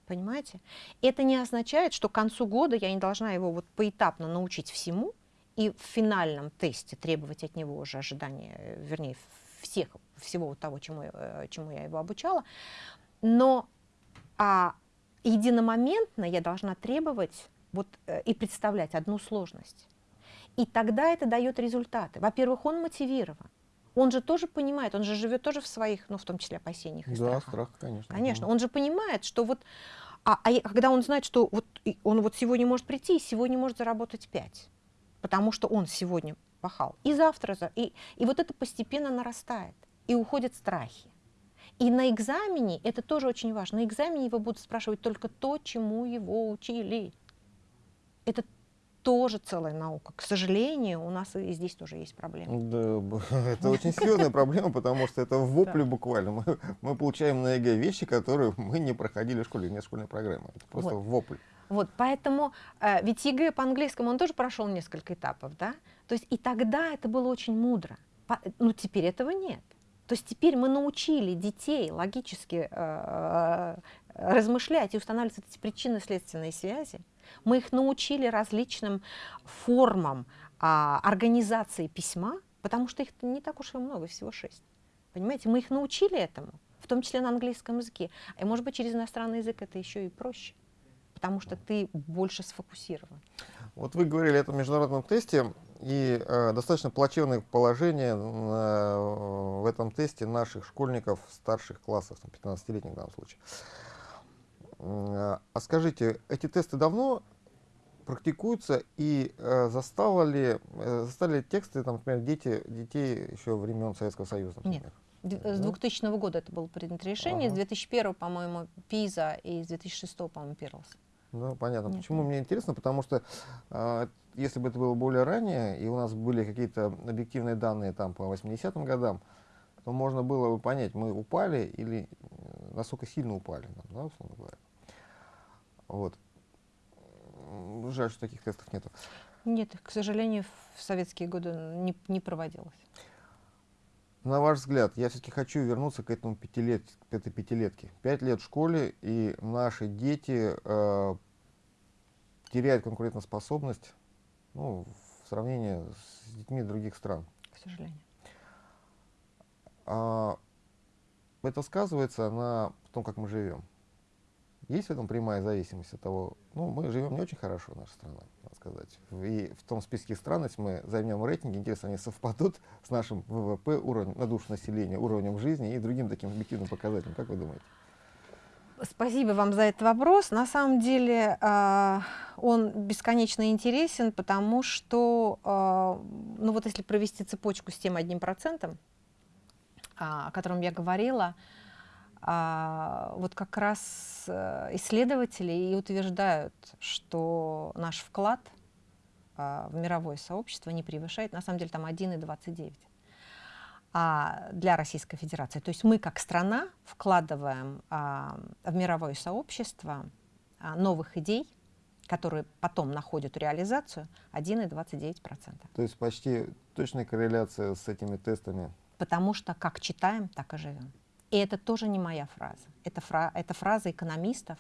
Понимаете? Это не означает, что к концу года я не должна его вот поэтапно научить всему и в финальном тесте требовать от него уже ожидания, вернее, всех, всего вот того, чему, э, чему я его обучала. Но а, единомоментно я должна требовать вот, э, и представлять одну сложность. И тогда это дает результаты. Во-первых, он мотивирован. Он же тоже понимает, он же живет тоже в своих, ну, в том числе, опасениях и да, страхах. страх, конечно. Конечно, он же понимает, что вот, а, а когда он знает, что вот он вот сегодня может прийти и сегодня может заработать 5, потому что он сегодня пахал, и завтра, и, и вот это постепенно нарастает, и уходят страхи. И на экзамене, это тоже очень важно, на экзамене его будут спрашивать только то, чему его учили. Это тоже целая наука. К сожалению, у нас и здесь тоже есть проблемы. Да, это очень серьезная проблема, потому что это в вопле буквально. Мы, мы получаем на ЕГЭ вещи, которые мы не проходили в школе, нет школьной программы. Это просто вот. вопль. Вот, поэтому, э, ведь ЕГЭ по-английскому, он тоже прошел несколько этапов, да? То есть и тогда это было очень мудро. По, ну, теперь этого нет. То есть теперь мы научили детей логически э размышлять и устанавливать эти причинно-следственные связи. Мы их научили различным формам а, организации письма, потому что их не так уж и много, всего шесть. Понимаете, мы их научили этому, в том числе на английском языке. И, может быть, через иностранный язык это еще и проще. потому что ты больше сфокусирован. Вот вы говорили о этом международном тесте, и э, достаточно плачевное положение э, в этом тесте наших школьников старших классов, 15-летних в данном случае. Э, а скажите, эти тесты давно практикуются и э, застало ли, э, застали ли тексты, там, например, дети, детей еще времен Советского Союза? Например? Нет. С 2000 года это было принято решение, ага. с 2001, по-моему, ПИЗа и с 2006, по-моему, Пирлс. Ну, понятно. Нет. Почему мне интересно? Потому что э, если бы это было более ранее, и у нас были какие-то объективные данные там по 80-м годам, то можно было бы понять, мы упали или насколько сильно упали, да, условно говоря. Вот. Жаль, что таких тестов нету. Нет, к сожалению, в советские годы не, не проводилось. На ваш взгляд, я все-таки хочу вернуться к этому пятилет, к этой пятилетке. Пять лет в школе, и наши дети э, теряют конкурентоспособность ну, в сравнении с детьми других стран. К сожалению. А, это сказывается на том, как мы живем. Есть в этом прямая зависимость от того, ну, мы живем не очень хорошо, наша страна, надо сказать. И в том списке стран, если мы займем рейтинги, интересно, они совпадут с нашим ВВП, уровнем, на душу населения, уровнем жизни и другим таким объективным показателем. Как вы думаете? Спасибо вам за этот вопрос. На самом деле э, он бесконечно интересен, потому что, э, ну вот если провести цепочку с тем одним процентом, э, о котором я говорила, а, вот как раз э, исследователи и утверждают, что наш вклад а, в мировое сообщество не превышает, на самом деле там 1,29 а для Российской Федерации. То есть мы как страна вкладываем а, в мировое сообщество а, новых идей, которые потом находят реализацию, 1,29%. То есть почти точная корреляция с этими тестами? Потому что как читаем, так и живем. И это тоже не моя фраза. Это, фра это фраза экономистов.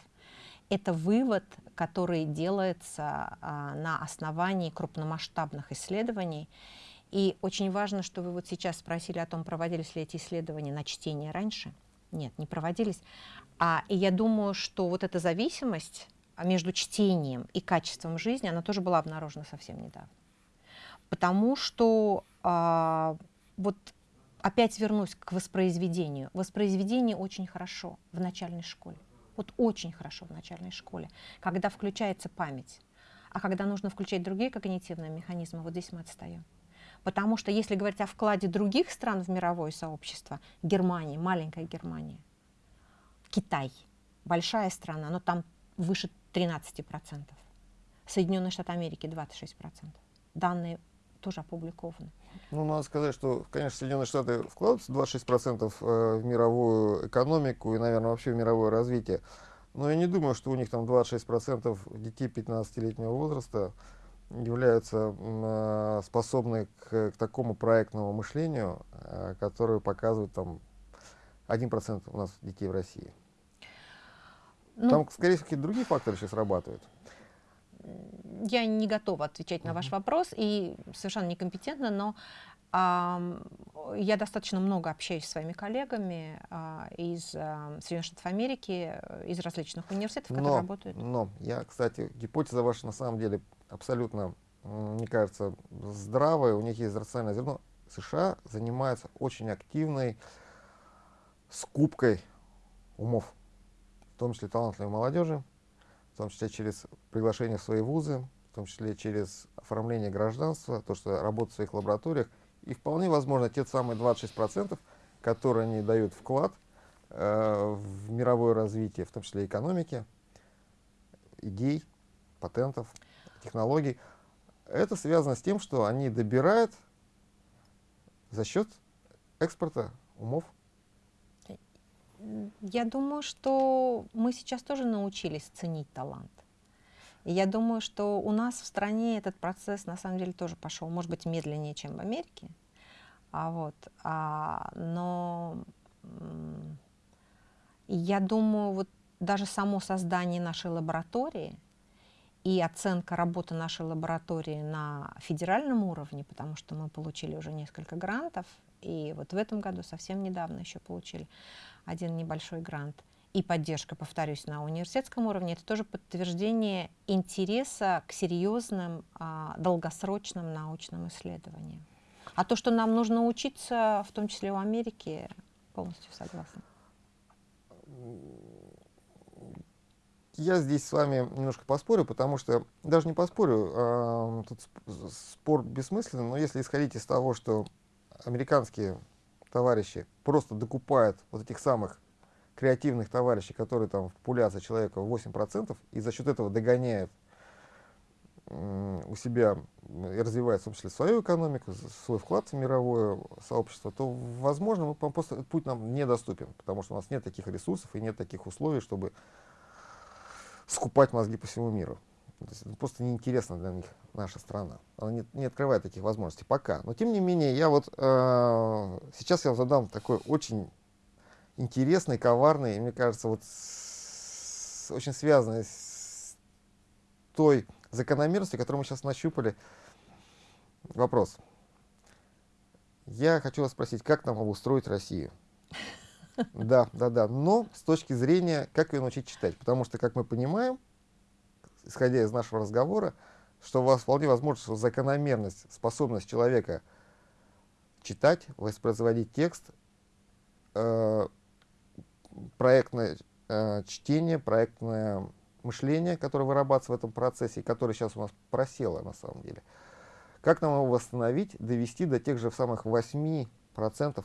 Это вывод, который делается а, на основании крупномасштабных исследований. И очень важно, что вы вот сейчас спросили о том, проводились ли эти исследования на чтение раньше. Нет, не проводились. А, и я думаю, что вот эта зависимость между чтением и качеством жизни, она тоже была обнаружена совсем недавно. Потому что а, вот опять вернусь к воспроизведению. Воспроизведение очень хорошо в начальной школе. Вот очень хорошо в начальной школе, когда включается память. А когда нужно включать другие когнитивные механизмы, вот здесь мы отстаем. Потому что если говорить о вкладе других стран в мировое сообщество, Германия, маленькая Германия, Китай, большая страна, но там выше 13%. Соединенные Штаты Америки 26%. Данные тоже опубликованы. Ну, надо сказать, что, конечно, Соединенные Штаты вкладываются 26% э, в мировую экономику и, наверное, вообще в мировое развитие. Но я не думаю, что у них там 26% детей 15-летнего возраста являются э, способны к, к такому проектному мышлению, э, которое показывает там 1% у нас детей в России. Ну, там, скорее всего, какие-то другие факторы сейчас срабатывают я не готова отвечать на ваш вопрос и совершенно некомпетентна, но я достаточно много общаюсь с своими коллегами а, из а, Соединенных Штатов Америки, из различных университетов, которые но, работают. Но я, кстати, гипотеза ваша на самом деле абсолютно, мне кажется, здравая, у них есть рациональное зерно. США занимаются очень активной скупкой умов, в том числе талантливой молодежи, в том числе через приглашение в свои вузы, в том числе через оформление гражданства, то, что работают в своих лабораториях. И вполне возможно, те самые 26%, которые они дают вклад э, в мировое развитие, в том числе экономики, идей, патентов, технологий, это связано с тем, что они добирают за счет экспорта умов я думаю, что мы сейчас тоже научились ценить талант. И я думаю, что у нас в стране этот процесс на самом деле тоже пошел, может быть, медленнее, чем в Америке. А вот, а, но я думаю, вот даже само создание нашей лаборатории и оценка работы нашей лаборатории на федеральном уровне, потому что мы получили уже несколько грантов, и вот в этом году совсем недавно еще получили один небольшой грант. и поддержка, повторюсь, на университетском уровне, это тоже подтверждение интереса к серьезным а, долгосрочным научным исследованиям. А то, что нам нужно учиться, в том числе у Америки, полностью согласна. Я здесь с вами немножко поспорю, потому что, даже не поспорю, а, тут спор бессмысленный, но если исходить из того, что американские товарищи просто докупают вот этих самых креативных товарищей, которые там в популяции человека 8%, и за счет этого догоняют у себя и развивают в том числе свою экономику, свой вклад в мировое сообщество, то, возможно, мы просто этот путь нам недоступен, потому что у нас нет таких ресурсов и нет таких условий, чтобы скупать мозги по всему миру. То есть это просто неинтересно для них наша страна. Она не, не открывает таких возможностей пока. Но тем не менее, я вот э, сейчас я задам такой очень интересный, коварный, и мне кажется, вот с, очень связанный с той закономерностью, которую мы сейчас нащупали. Вопрос. Я хочу вас спросить, как нам обустроить Россию? Да, да, да. Но с точки зрения, как ее научить читать. Потому что, как мы понимаем, исходя из нашего разговора, что у вас вполне возможно, что закономерность, способность человека читать, воспроизводить текст, э, проектное э, чтение, проектное мышление, которое вырабатывается в этом процессе, и которое сейчас у нас просело на самом деле. Как нам его восстановить, довести до тех же самых 8%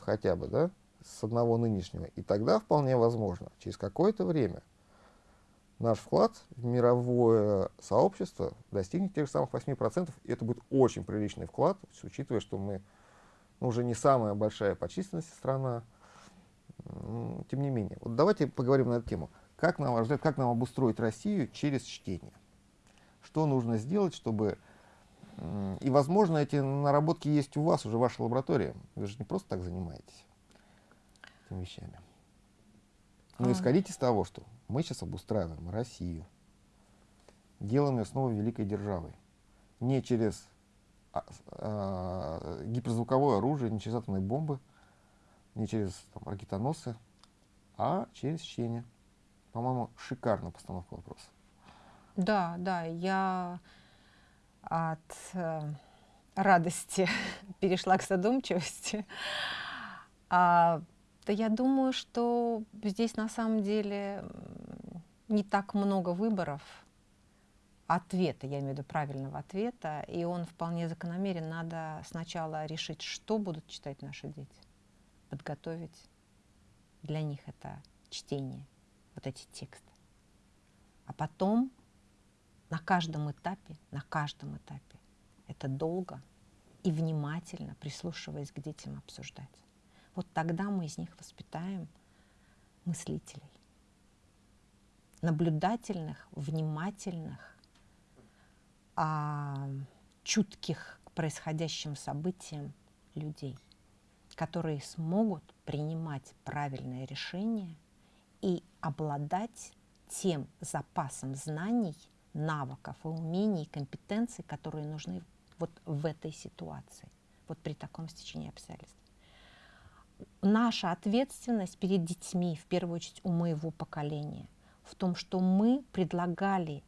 хотя бы, да, с одного нынешнего. И тогда вполне возможно, через какое-то время наш вклад в мировое сообщество достигнет тех же самых 8%, и это будет очень приличный вклад, учитывая, что мы ну, уже не самая большая по численности страна, тем не менее. Вот давайте поговорим на эту тему. Как, на ваш взгляд, как нам обустроить Россию через чтение? Что нужно сделать, чтобы... И, возможно, эти наработки есть у вас уже в вашей лаборатории. Вы же не просто так занимаетесь этими вещами. Но а. исходите из того, что мы сейчас обустраиваем Россию, делаем ее снова великой державой. Не через а, а, гиперзвуковое оружие, не через атомные бомбы, не через там, ракетоносы, а через чтение. По-моему, шикарная постановка вопроса. Да, да, я от э, радости перешла к задумчивости. А, да я думаю, что здесь на самом деле не так много выборов ответа, я имею в виду правильного ответа, и он вполне закономерен. Надо сначала решить, что будут читать наши дети, подготовить для них это чтение вот эти тексты. А потом на каждом этапе, на каждом этапе это долго и внимательно, прислушиваясь к детям, обсуждать. Вот тогда мы из них воспитаем мыслителей. Наблюдательных, внимательных, а, чутких к происходящим событиям людей, которые смогут принимать правильные решения – и обладать тем запасом знаний, навыков и умений, компетенций, которые нужны вот в этой ситуации, вот при таком стечении обстоятельств. Наша ответственность перед детьми, в первую очередь у моего поколения, в том, что мы предлагали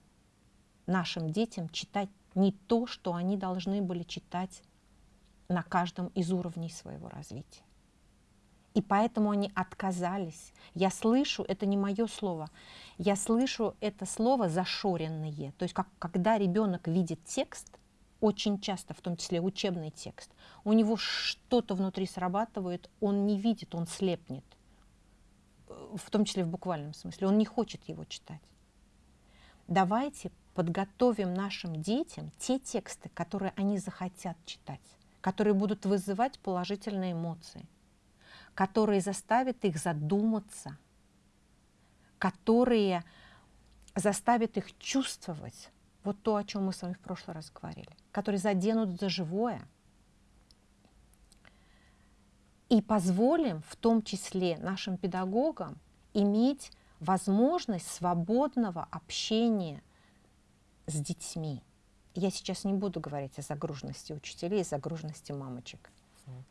нашим детям читать не то, что они должны были читать на каждом из уровней своего развития. И поэтому они отказались. Я слышу, это не мое слово, я слышу это слово зашоренные. То есть как, когда ребенок видит текст, очень часто, в том числе учебный текст, у него что-то внутри срабатывает, он не видит, он слепнет. В том числе в буквальном смысле. Он не хочет его читать. Давайте подготовим нашим детям те тексты, которые они захотят читать, которые будут вызывать положительные эмоции которые заставят их задуматься, которые заставят их чувствовать вот то, о чем мы с вами в прошлый раз говорили, которые заденут за живое. И позволим в том числе нашим педагогам иметь возможность свободного общения с детьми. Я сейчас не буду говорить о загруженности учителей, загруженности мамочек.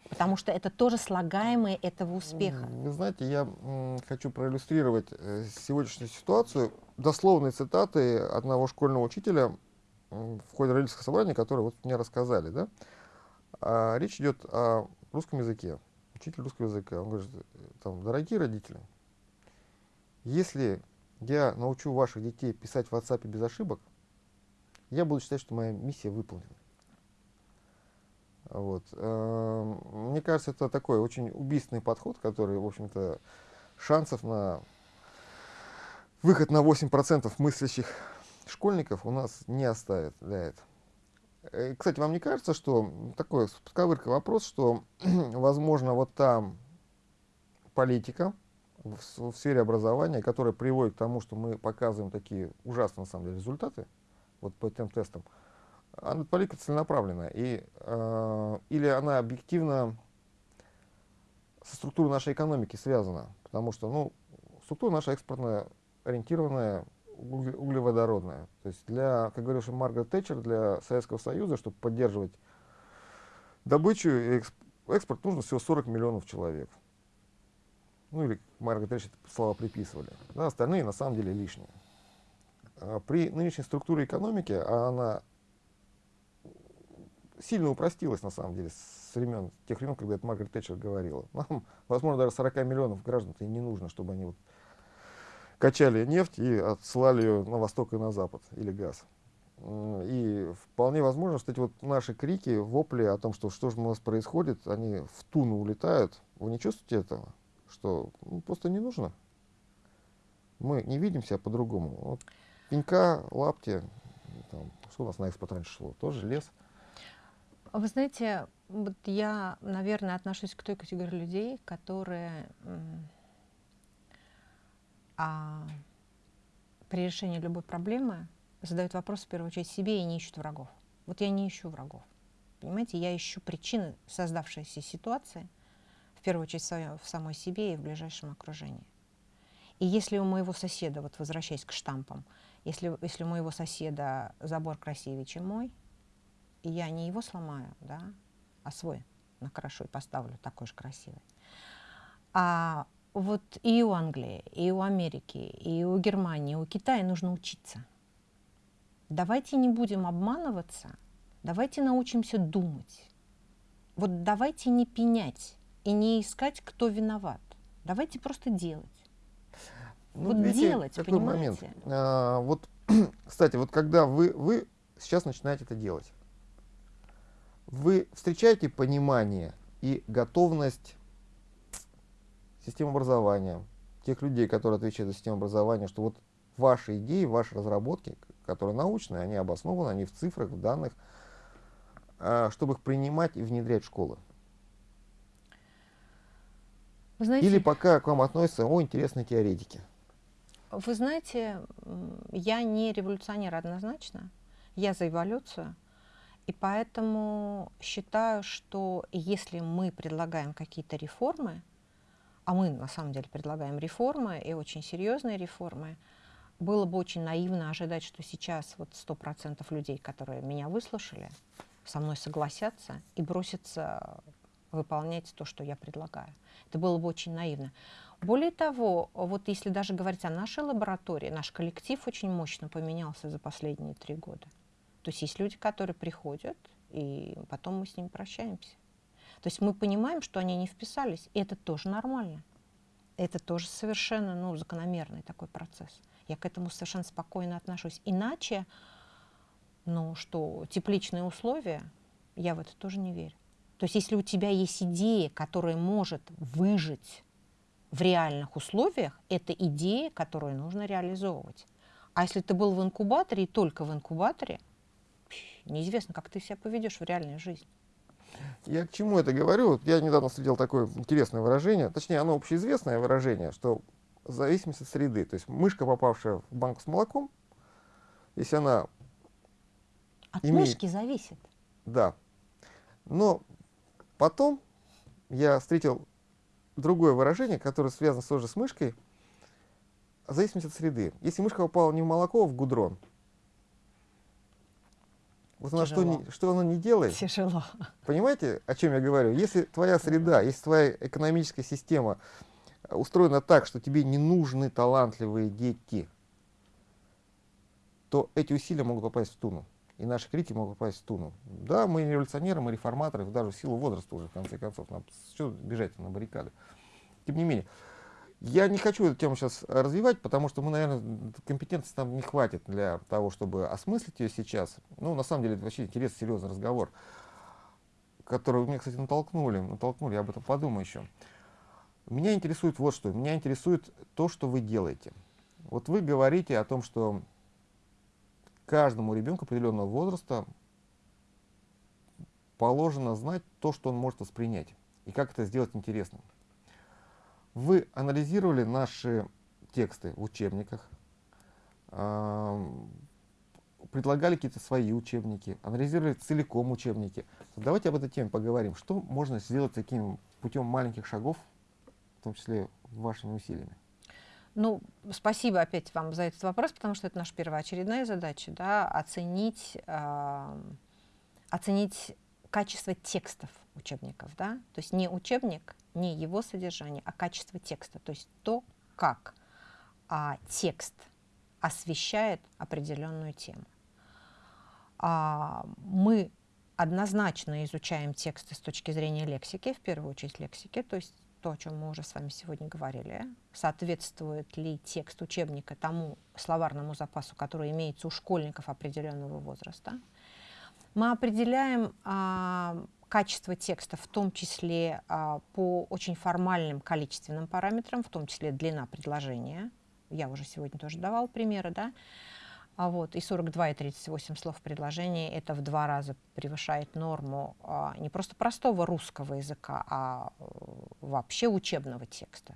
Потому что это тоже слагаемые этого успеха. Вы знаете, я хочу проиллюстрировать э, сегодняшнюю ситуацию дословной цитаты одного школьного учителя в ходе родительского собрания, который вот мне рассказали. Да? А, речь идет о русском языке. Учитель русского языка. Он говорит, там, дорогие родители, если я научу ваших детей писать в WhatsApp без ошибок, я буду считать, что моя миссия выполнена. Вот. Эм, мне кажется, это такой очень убийственный подход, который, в общем-то, шансов на выход на 8% мыслящих школьников у нас не оставит для этого. Э, кстати, вам не кажется, что такой подковырка вопрос, что, возможно, вот там политика в сфере образования, которая приводит к тому, что мы показываем такие ужасные, на самом деле, результаты, вот по этим тестам, она политика целенаправленная. И, э, или она объективно со структурой нашей экономики связана. Потому что ну, структура наша экспортная, ориентированная, углеводородная. То есть для, как говорил Маргарет Тэтчер, для Советского Союза, чтобы поддерживать добычу и экспорт, нужно всего 40 миллионов человек. Ну или Маргарет Тэтчер слова приписывали. Да, остальные на самом деле лишние. А при нынешней структуре экономики, а она сильно упростилась, на самом деле, с времен, тех времен, когда это Маргарет Тэтчер говорила. Нам, возможно, даже 40 миллионов граждан-то и не нужно, чтобы они вот качали нефть и отсылали ее на восток и на запад, или газ. И вполне возможно, что эти вот наши крики, вопли о том, что что же у нас происходит, они в туну улетают. Вы не чувствуете этого? Что ну, просто не нужно. Мы не видим себя по-другому. Вот пенька, лапти, там, что у нас на экспорт раньше шло? Тоже лес. Вы знаете, вот я, наверное, отношусь к той категории людей, которые а, при решении любой проблемы задают вопрос в первую очередь себе и не ищут врагов. Вот я не ищу врагов. Понимаете, я ищу причины создавшейся ситуации, в первую очередь в самой себе и в ближайшем окружении. И если у моего соседа, вот возвращаясь к штампам, если, если у моего соседа забор красивее, чем мой, и я не его сломаю, да, а свой накрашу и поставлю такой же красивый. А вот и у Англии, и у Америки, и у Германии, и у Китая нужно учиться. Давайте не будем обманываться, давайте научимся думать. Вот давайте не пенять и не искать, кто виноват. Давайте просто делать. Ну, вот видите, делать, какой понимаете? момент. А, вот, кстати, вот когда вы, вы сейчас начинаете это делать, вы встречаете понимание и готовность системы образования, тех людей, которые отвечают за систему образования, что вот ваши идеи, ваши разработки, которые научные, они обоснованы, они в цифрах, в данных, а, чтобы их принимать и внедрять в школы. знаете, Или пока к вам относятся, о, интересные теоретики. Вы знаете, я не революционер однозначно, я за эволюцию. И поэтому считаю, что если мы предлагаем какие-то реформы, а мы на самом деле предлагаем реформы и очень серьезные реформы, было бы очень наивно ожидать, что сейчас вот 100% людей, которые меня выслушали, со мной согласятся и бросятся выполнять то, что я предлагаю. Это было бы очень наивно. Более того, вот если даже говорить о нашей лаборатории, наш коллектив очень мощно поменялся за последние три года. То есть есть люди, которые приходят, и потом мы с ними прощаемся. То есть мы понимаем, что они не вписались, и это тоже нормально. Это тоже совершенно ну, закономерный такой процесс. Я к этому совершенно спокойно отношусь. Иначе, ну что, тепличные условия, я в это тоже не верю. То есть если у тебя есть идея, которая может выжить в реальных условиях, это идея, которую нужно реализовывать. А если ты был в инкубаторе и только в инкубаторе, неизвестно, как ты себя поведешь в реальной жизни. Я к чему это говорю? Я недавно встретил такое интересное выражение, точнее, оно общеизвестное выражение, что в зависимости от среды, то есть мышка, попавшая в банку с молоком, если она... От имеет... мышки зависит. Да. Но потом я встретил другое выражение, которое связано тоже с мышкой, в зависимости от среды. Если мышка попала не в молоко, а в гудрон, вот она что, что она не делает. Тяжело. Понимаете, о чем я говорю? Если твоя среда, если твоя экономическая система устроена так, что тебе не нужны талантливые дети, то эти усилия могут попасть в туну. И наши крики могут попасть в туну. Да, мы революционеры, мы реформаторы, даже в силу возраста уже, в конце концов. Нам что бежать на баррикады? Тем не менее, я не хочу эту тему сейчас развивать, потому что мы, наверное, компетенции там не хватит для того, чтобы осмыслить ее сейчас. Ну, на самом деле, это вообще интересный, серьезный разговор, который вы меня, кстати, натолкнули. Натолкнули, я об этом подумаю еще. Меня интересует вот что. Меня интересует то, что вы делаете. Вот вы говорите о том, что каждому ребенку определенного возраста положено знать то, что он может воспринять, и как это сделать интересным. Вы анализировали наши тексты в учебниках, предлагали какие-то свои учебники, анализировали целиком учебники. Давайте об этой теме поговорим. Что можно сделать таким путем маленьких шагов, в том числе вашими усилиями? Ну, спасибо опять вам за этот вопрос, потому что это наша первоочередная задача, да, оценить, э, оценить качество текстов учебников, да, то есть не учебник, не его содержание, а качество текста, то есть то, как а, текст освещает определенную тему. А, мы однозначно изучаем тексты с точки зрения лексики, в первую очередь лексики, то есть то, о чем мы уже с вами сегодня говорили, соответствует ли текст учебника тому словарному запасу, который имеется у школьников определенного возраста. Мы определяем а, качество текста, в том числе а, по очень формальным количественным параметрам, в том числе длина предложения. Я уже сегодня тоже давал примеры, да. А вот, и 42, и 38 слов в предложении это в два раза превышает норму а, не просто простого русского языка, а э, вообще учебного текста.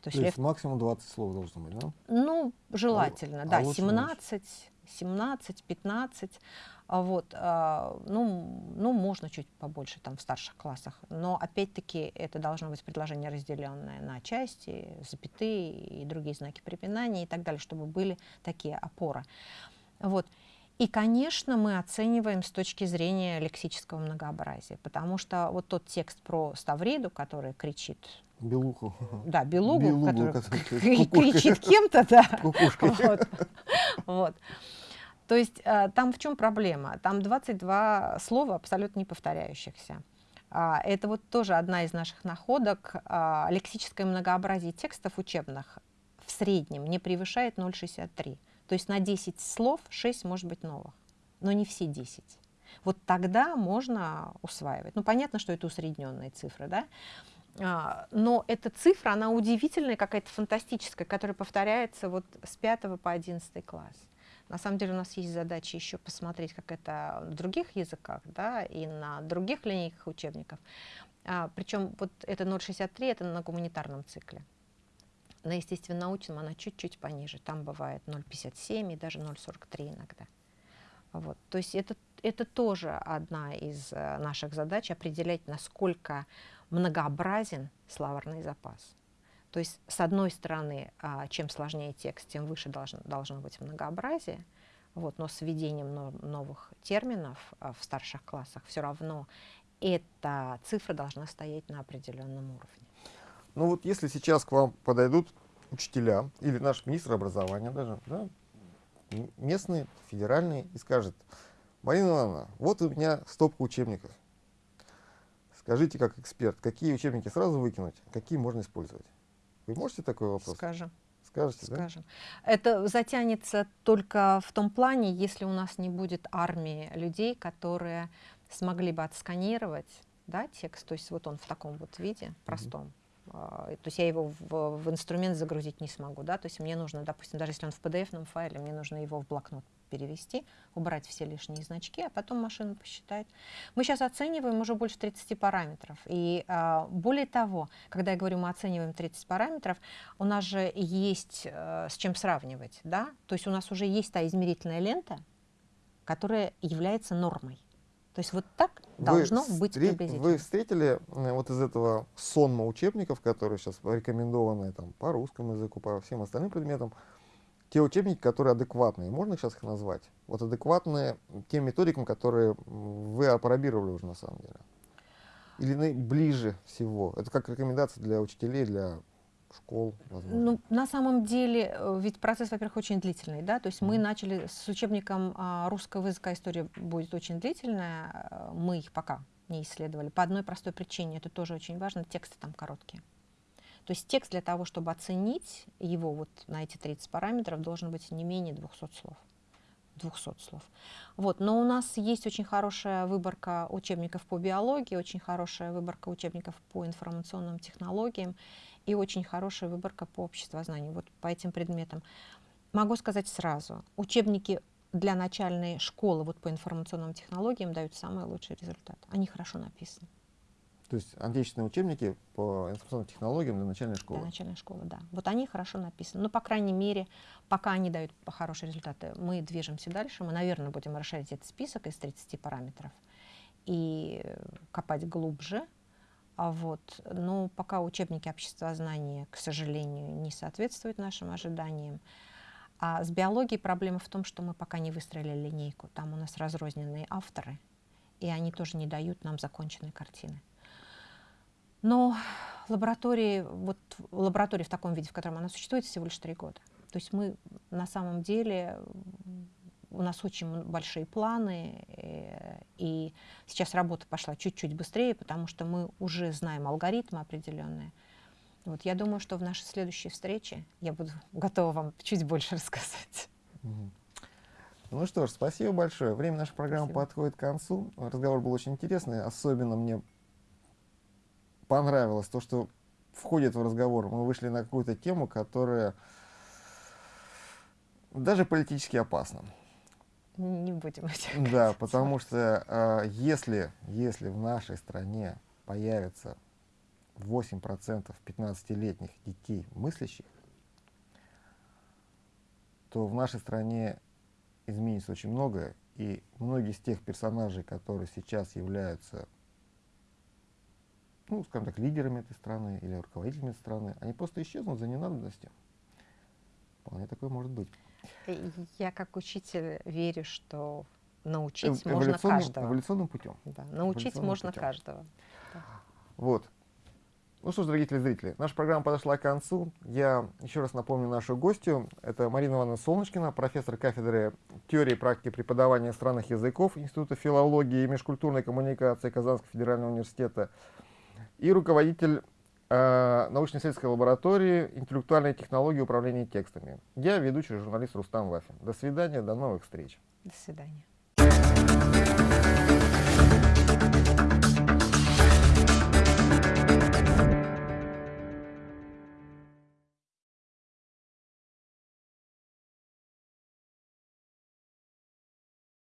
То есть, То есть максимум 20 слов должно быть, да? Ну, желательно, а, да, а 17, 17, 15. А вот, а, ну, ну, можно чуть побольше там в старших классах, но опять-таки это должно быть предложение разделенное на части, запятые и другие знаки препинания и так далее, чтобы были такие опоры. Вот. И, конечно, мы оцениваем с точки зрения лексического многообразия, потому что вот тот текст про Ставриду, который кричит... Белуху. Да, белугу, белугу который кричит кем-то, да. Вот. вот. То есть э, там в чем проблема? Там 22 слова абсолютно не повторяющихся. А, это вот тоже одна из наших находок. А, лексическое многообразие текстов учебных в среднем не превышает 0,63. То есть на 10 слов 6 может быть новых, но не все 10. Вот тогда можно усваивать. Ну, понятно, что это усредненные цифры, да? А, но эта цифра, она удивительная, какая-то фантастическая, которая повторяется вот с 5 по 11 класс. На самом деле у нас есть задача еще посмотреть, как это в других языках, да, и на других линейках учебников. А, причем вот это 0,63, это на гуманитарном цикле. На естественно-научном она чуть-чуть пониже. Там бывает 0,57 и даже 0,43 иногда. Вот. То есть это, это тоже одна из э, наших задач, определять, насколько многообразен словарный запас. То есть, с одной стороны, а, чем сложнее текст, тем выше должно, должно быть многообразие, вот, но с введением новых терминов а, в старших классах все равно эта цифра должна стоять на определенном уровне. Ну вот если сейчас к вам подойдут учителя или наш министр образования даже, да, местный, федеральный, и скажет, Марина Ивановна, вот у меня стопка учебников. Скажите, как эксперт, какие учебники сразу выкинуть, какие можно использовать? Вы можете такой вопрос? Скажем. Скажете, Скажем. Да? Это затянется только в том плане, если у нас не будет армии людей, которые смогли бы отсканировать да, текст, то есть вот он в таком вот виде, простом, mm -hmm а, то есть я его в, в инструмент загрузить не смогу, да, то есть мне нужно, допустим, даже если он в PDF файле, мне нужно его в блокнот перевести, убрать все лишние значки, а потом машина посчитает. Мы сейчас оцениваем уже больше 30 параметров, и а, более того, когда я говорю, мы оцениваем 30 параметров, у нас же есть а, с чем сравнивать, да, то есть у нас уже есть та измерительная лента, которая является нормой. То есть вот так вы должно быть приблизительно. Вы встретили э, вот из этого сонма учебников, которые сейчас рекомендованы там, по русскому языку, по всем остальным предметам, те учебники, которые адекватные, можно сейчас их назвать? Вот адекватные тем методикам, которые вы опробировали уже на самом деле? Или ближе всего? Это как рекомендация для учителей, для школ, возможно? Ну, на самом деле, э, ведь процесс, во-первых, очень длительный, да, то есть mm. мы начали с учебником а, русского языка, история будет очень длительная, э, мы их пока не исследовали, по одной простой причине, это тоже очень важно, тексты там короткие. То есть текст для того, чтобы оценить его вот на эти 30 параметров, должен быть не менее 200 слов. 200 слов. Вот. Но у нас есть очень хорошая выборка учебников по биологии, очень хорошая выборка учебников по информационным технологиям и очень хорошая выборка по обществознанию, вот по этим предметам. Могу сказать сразу, учебники для начальной школы вот по информационным технологиям дают самый лучший результат. Они хорошо написаны. То есть отечественные учебники по информационным технологиям для начальной школы? Для начальной школы, да. Вот они хорошо написаны. Но, по крайней мере, пока они дают хорошие результаты, мы движемся дальше. Мы, наверное, будем расширить этот список из 30 параметров и копать глубже. А вот, но пока учебники обществознания, к сожалению, не соответствуют нашим ожиданиям. А с биологией проблема в том, что мы пока не выстроили линейку. Там у нас разрозненные авторы, и они тоже не дают нам законченной картины. Но лаборатории, вот лаборатории в таком виде, в котором она существует, всего лишь три года. То есть мы на самом деле, у нас очень большие планы, э, и сейчас работа пошла чуть-чуть быстрее, потому что мы уже знаем алгоритмы определенные. Вот я думаю, что в нашей следующей встрече я буду готова вам чуть больше рассказать. Ну что ж, спасибо большое. Время нашей программы спасибо. подходит к концу. Разговор был очень интересный. Особенно мне понравилось то, что входит в разговор. Мы вышли на какую-то тему, которая даже политически опасна. Не будем этим Да, потому что э, если, если в нашей стране появится 8% 15-летних детей мыслящих, то в нашей стране изменится очень многое, и многие из тех персонажей, которые сейчас являются ну, скажем так, лидерами этой страны или руководителями этой страны, они просто исчезнут за ненадобностью. Вполне такое может быть. Я как учитель верю, что научить можно каждого. Эволюционным путем. Да, научить можно путем. каждого. Да. Вот. Ну что ж, дорогие телезрители, наша программа подошла к концу. Я еще раз напомню нашу гостью. Это Марина Ивановна Солнышкина, профессор кафедры теории и практики преподавания иностранных языков Института филологии и межкультурной коммуникации Казанского федерального университета и руководитель э, научно-исследовательской лаборатории интеллектуальной технологии управления текстами. Я ведущий журналист Рустам Вафин. До свидания, до новых встреч. До свидания.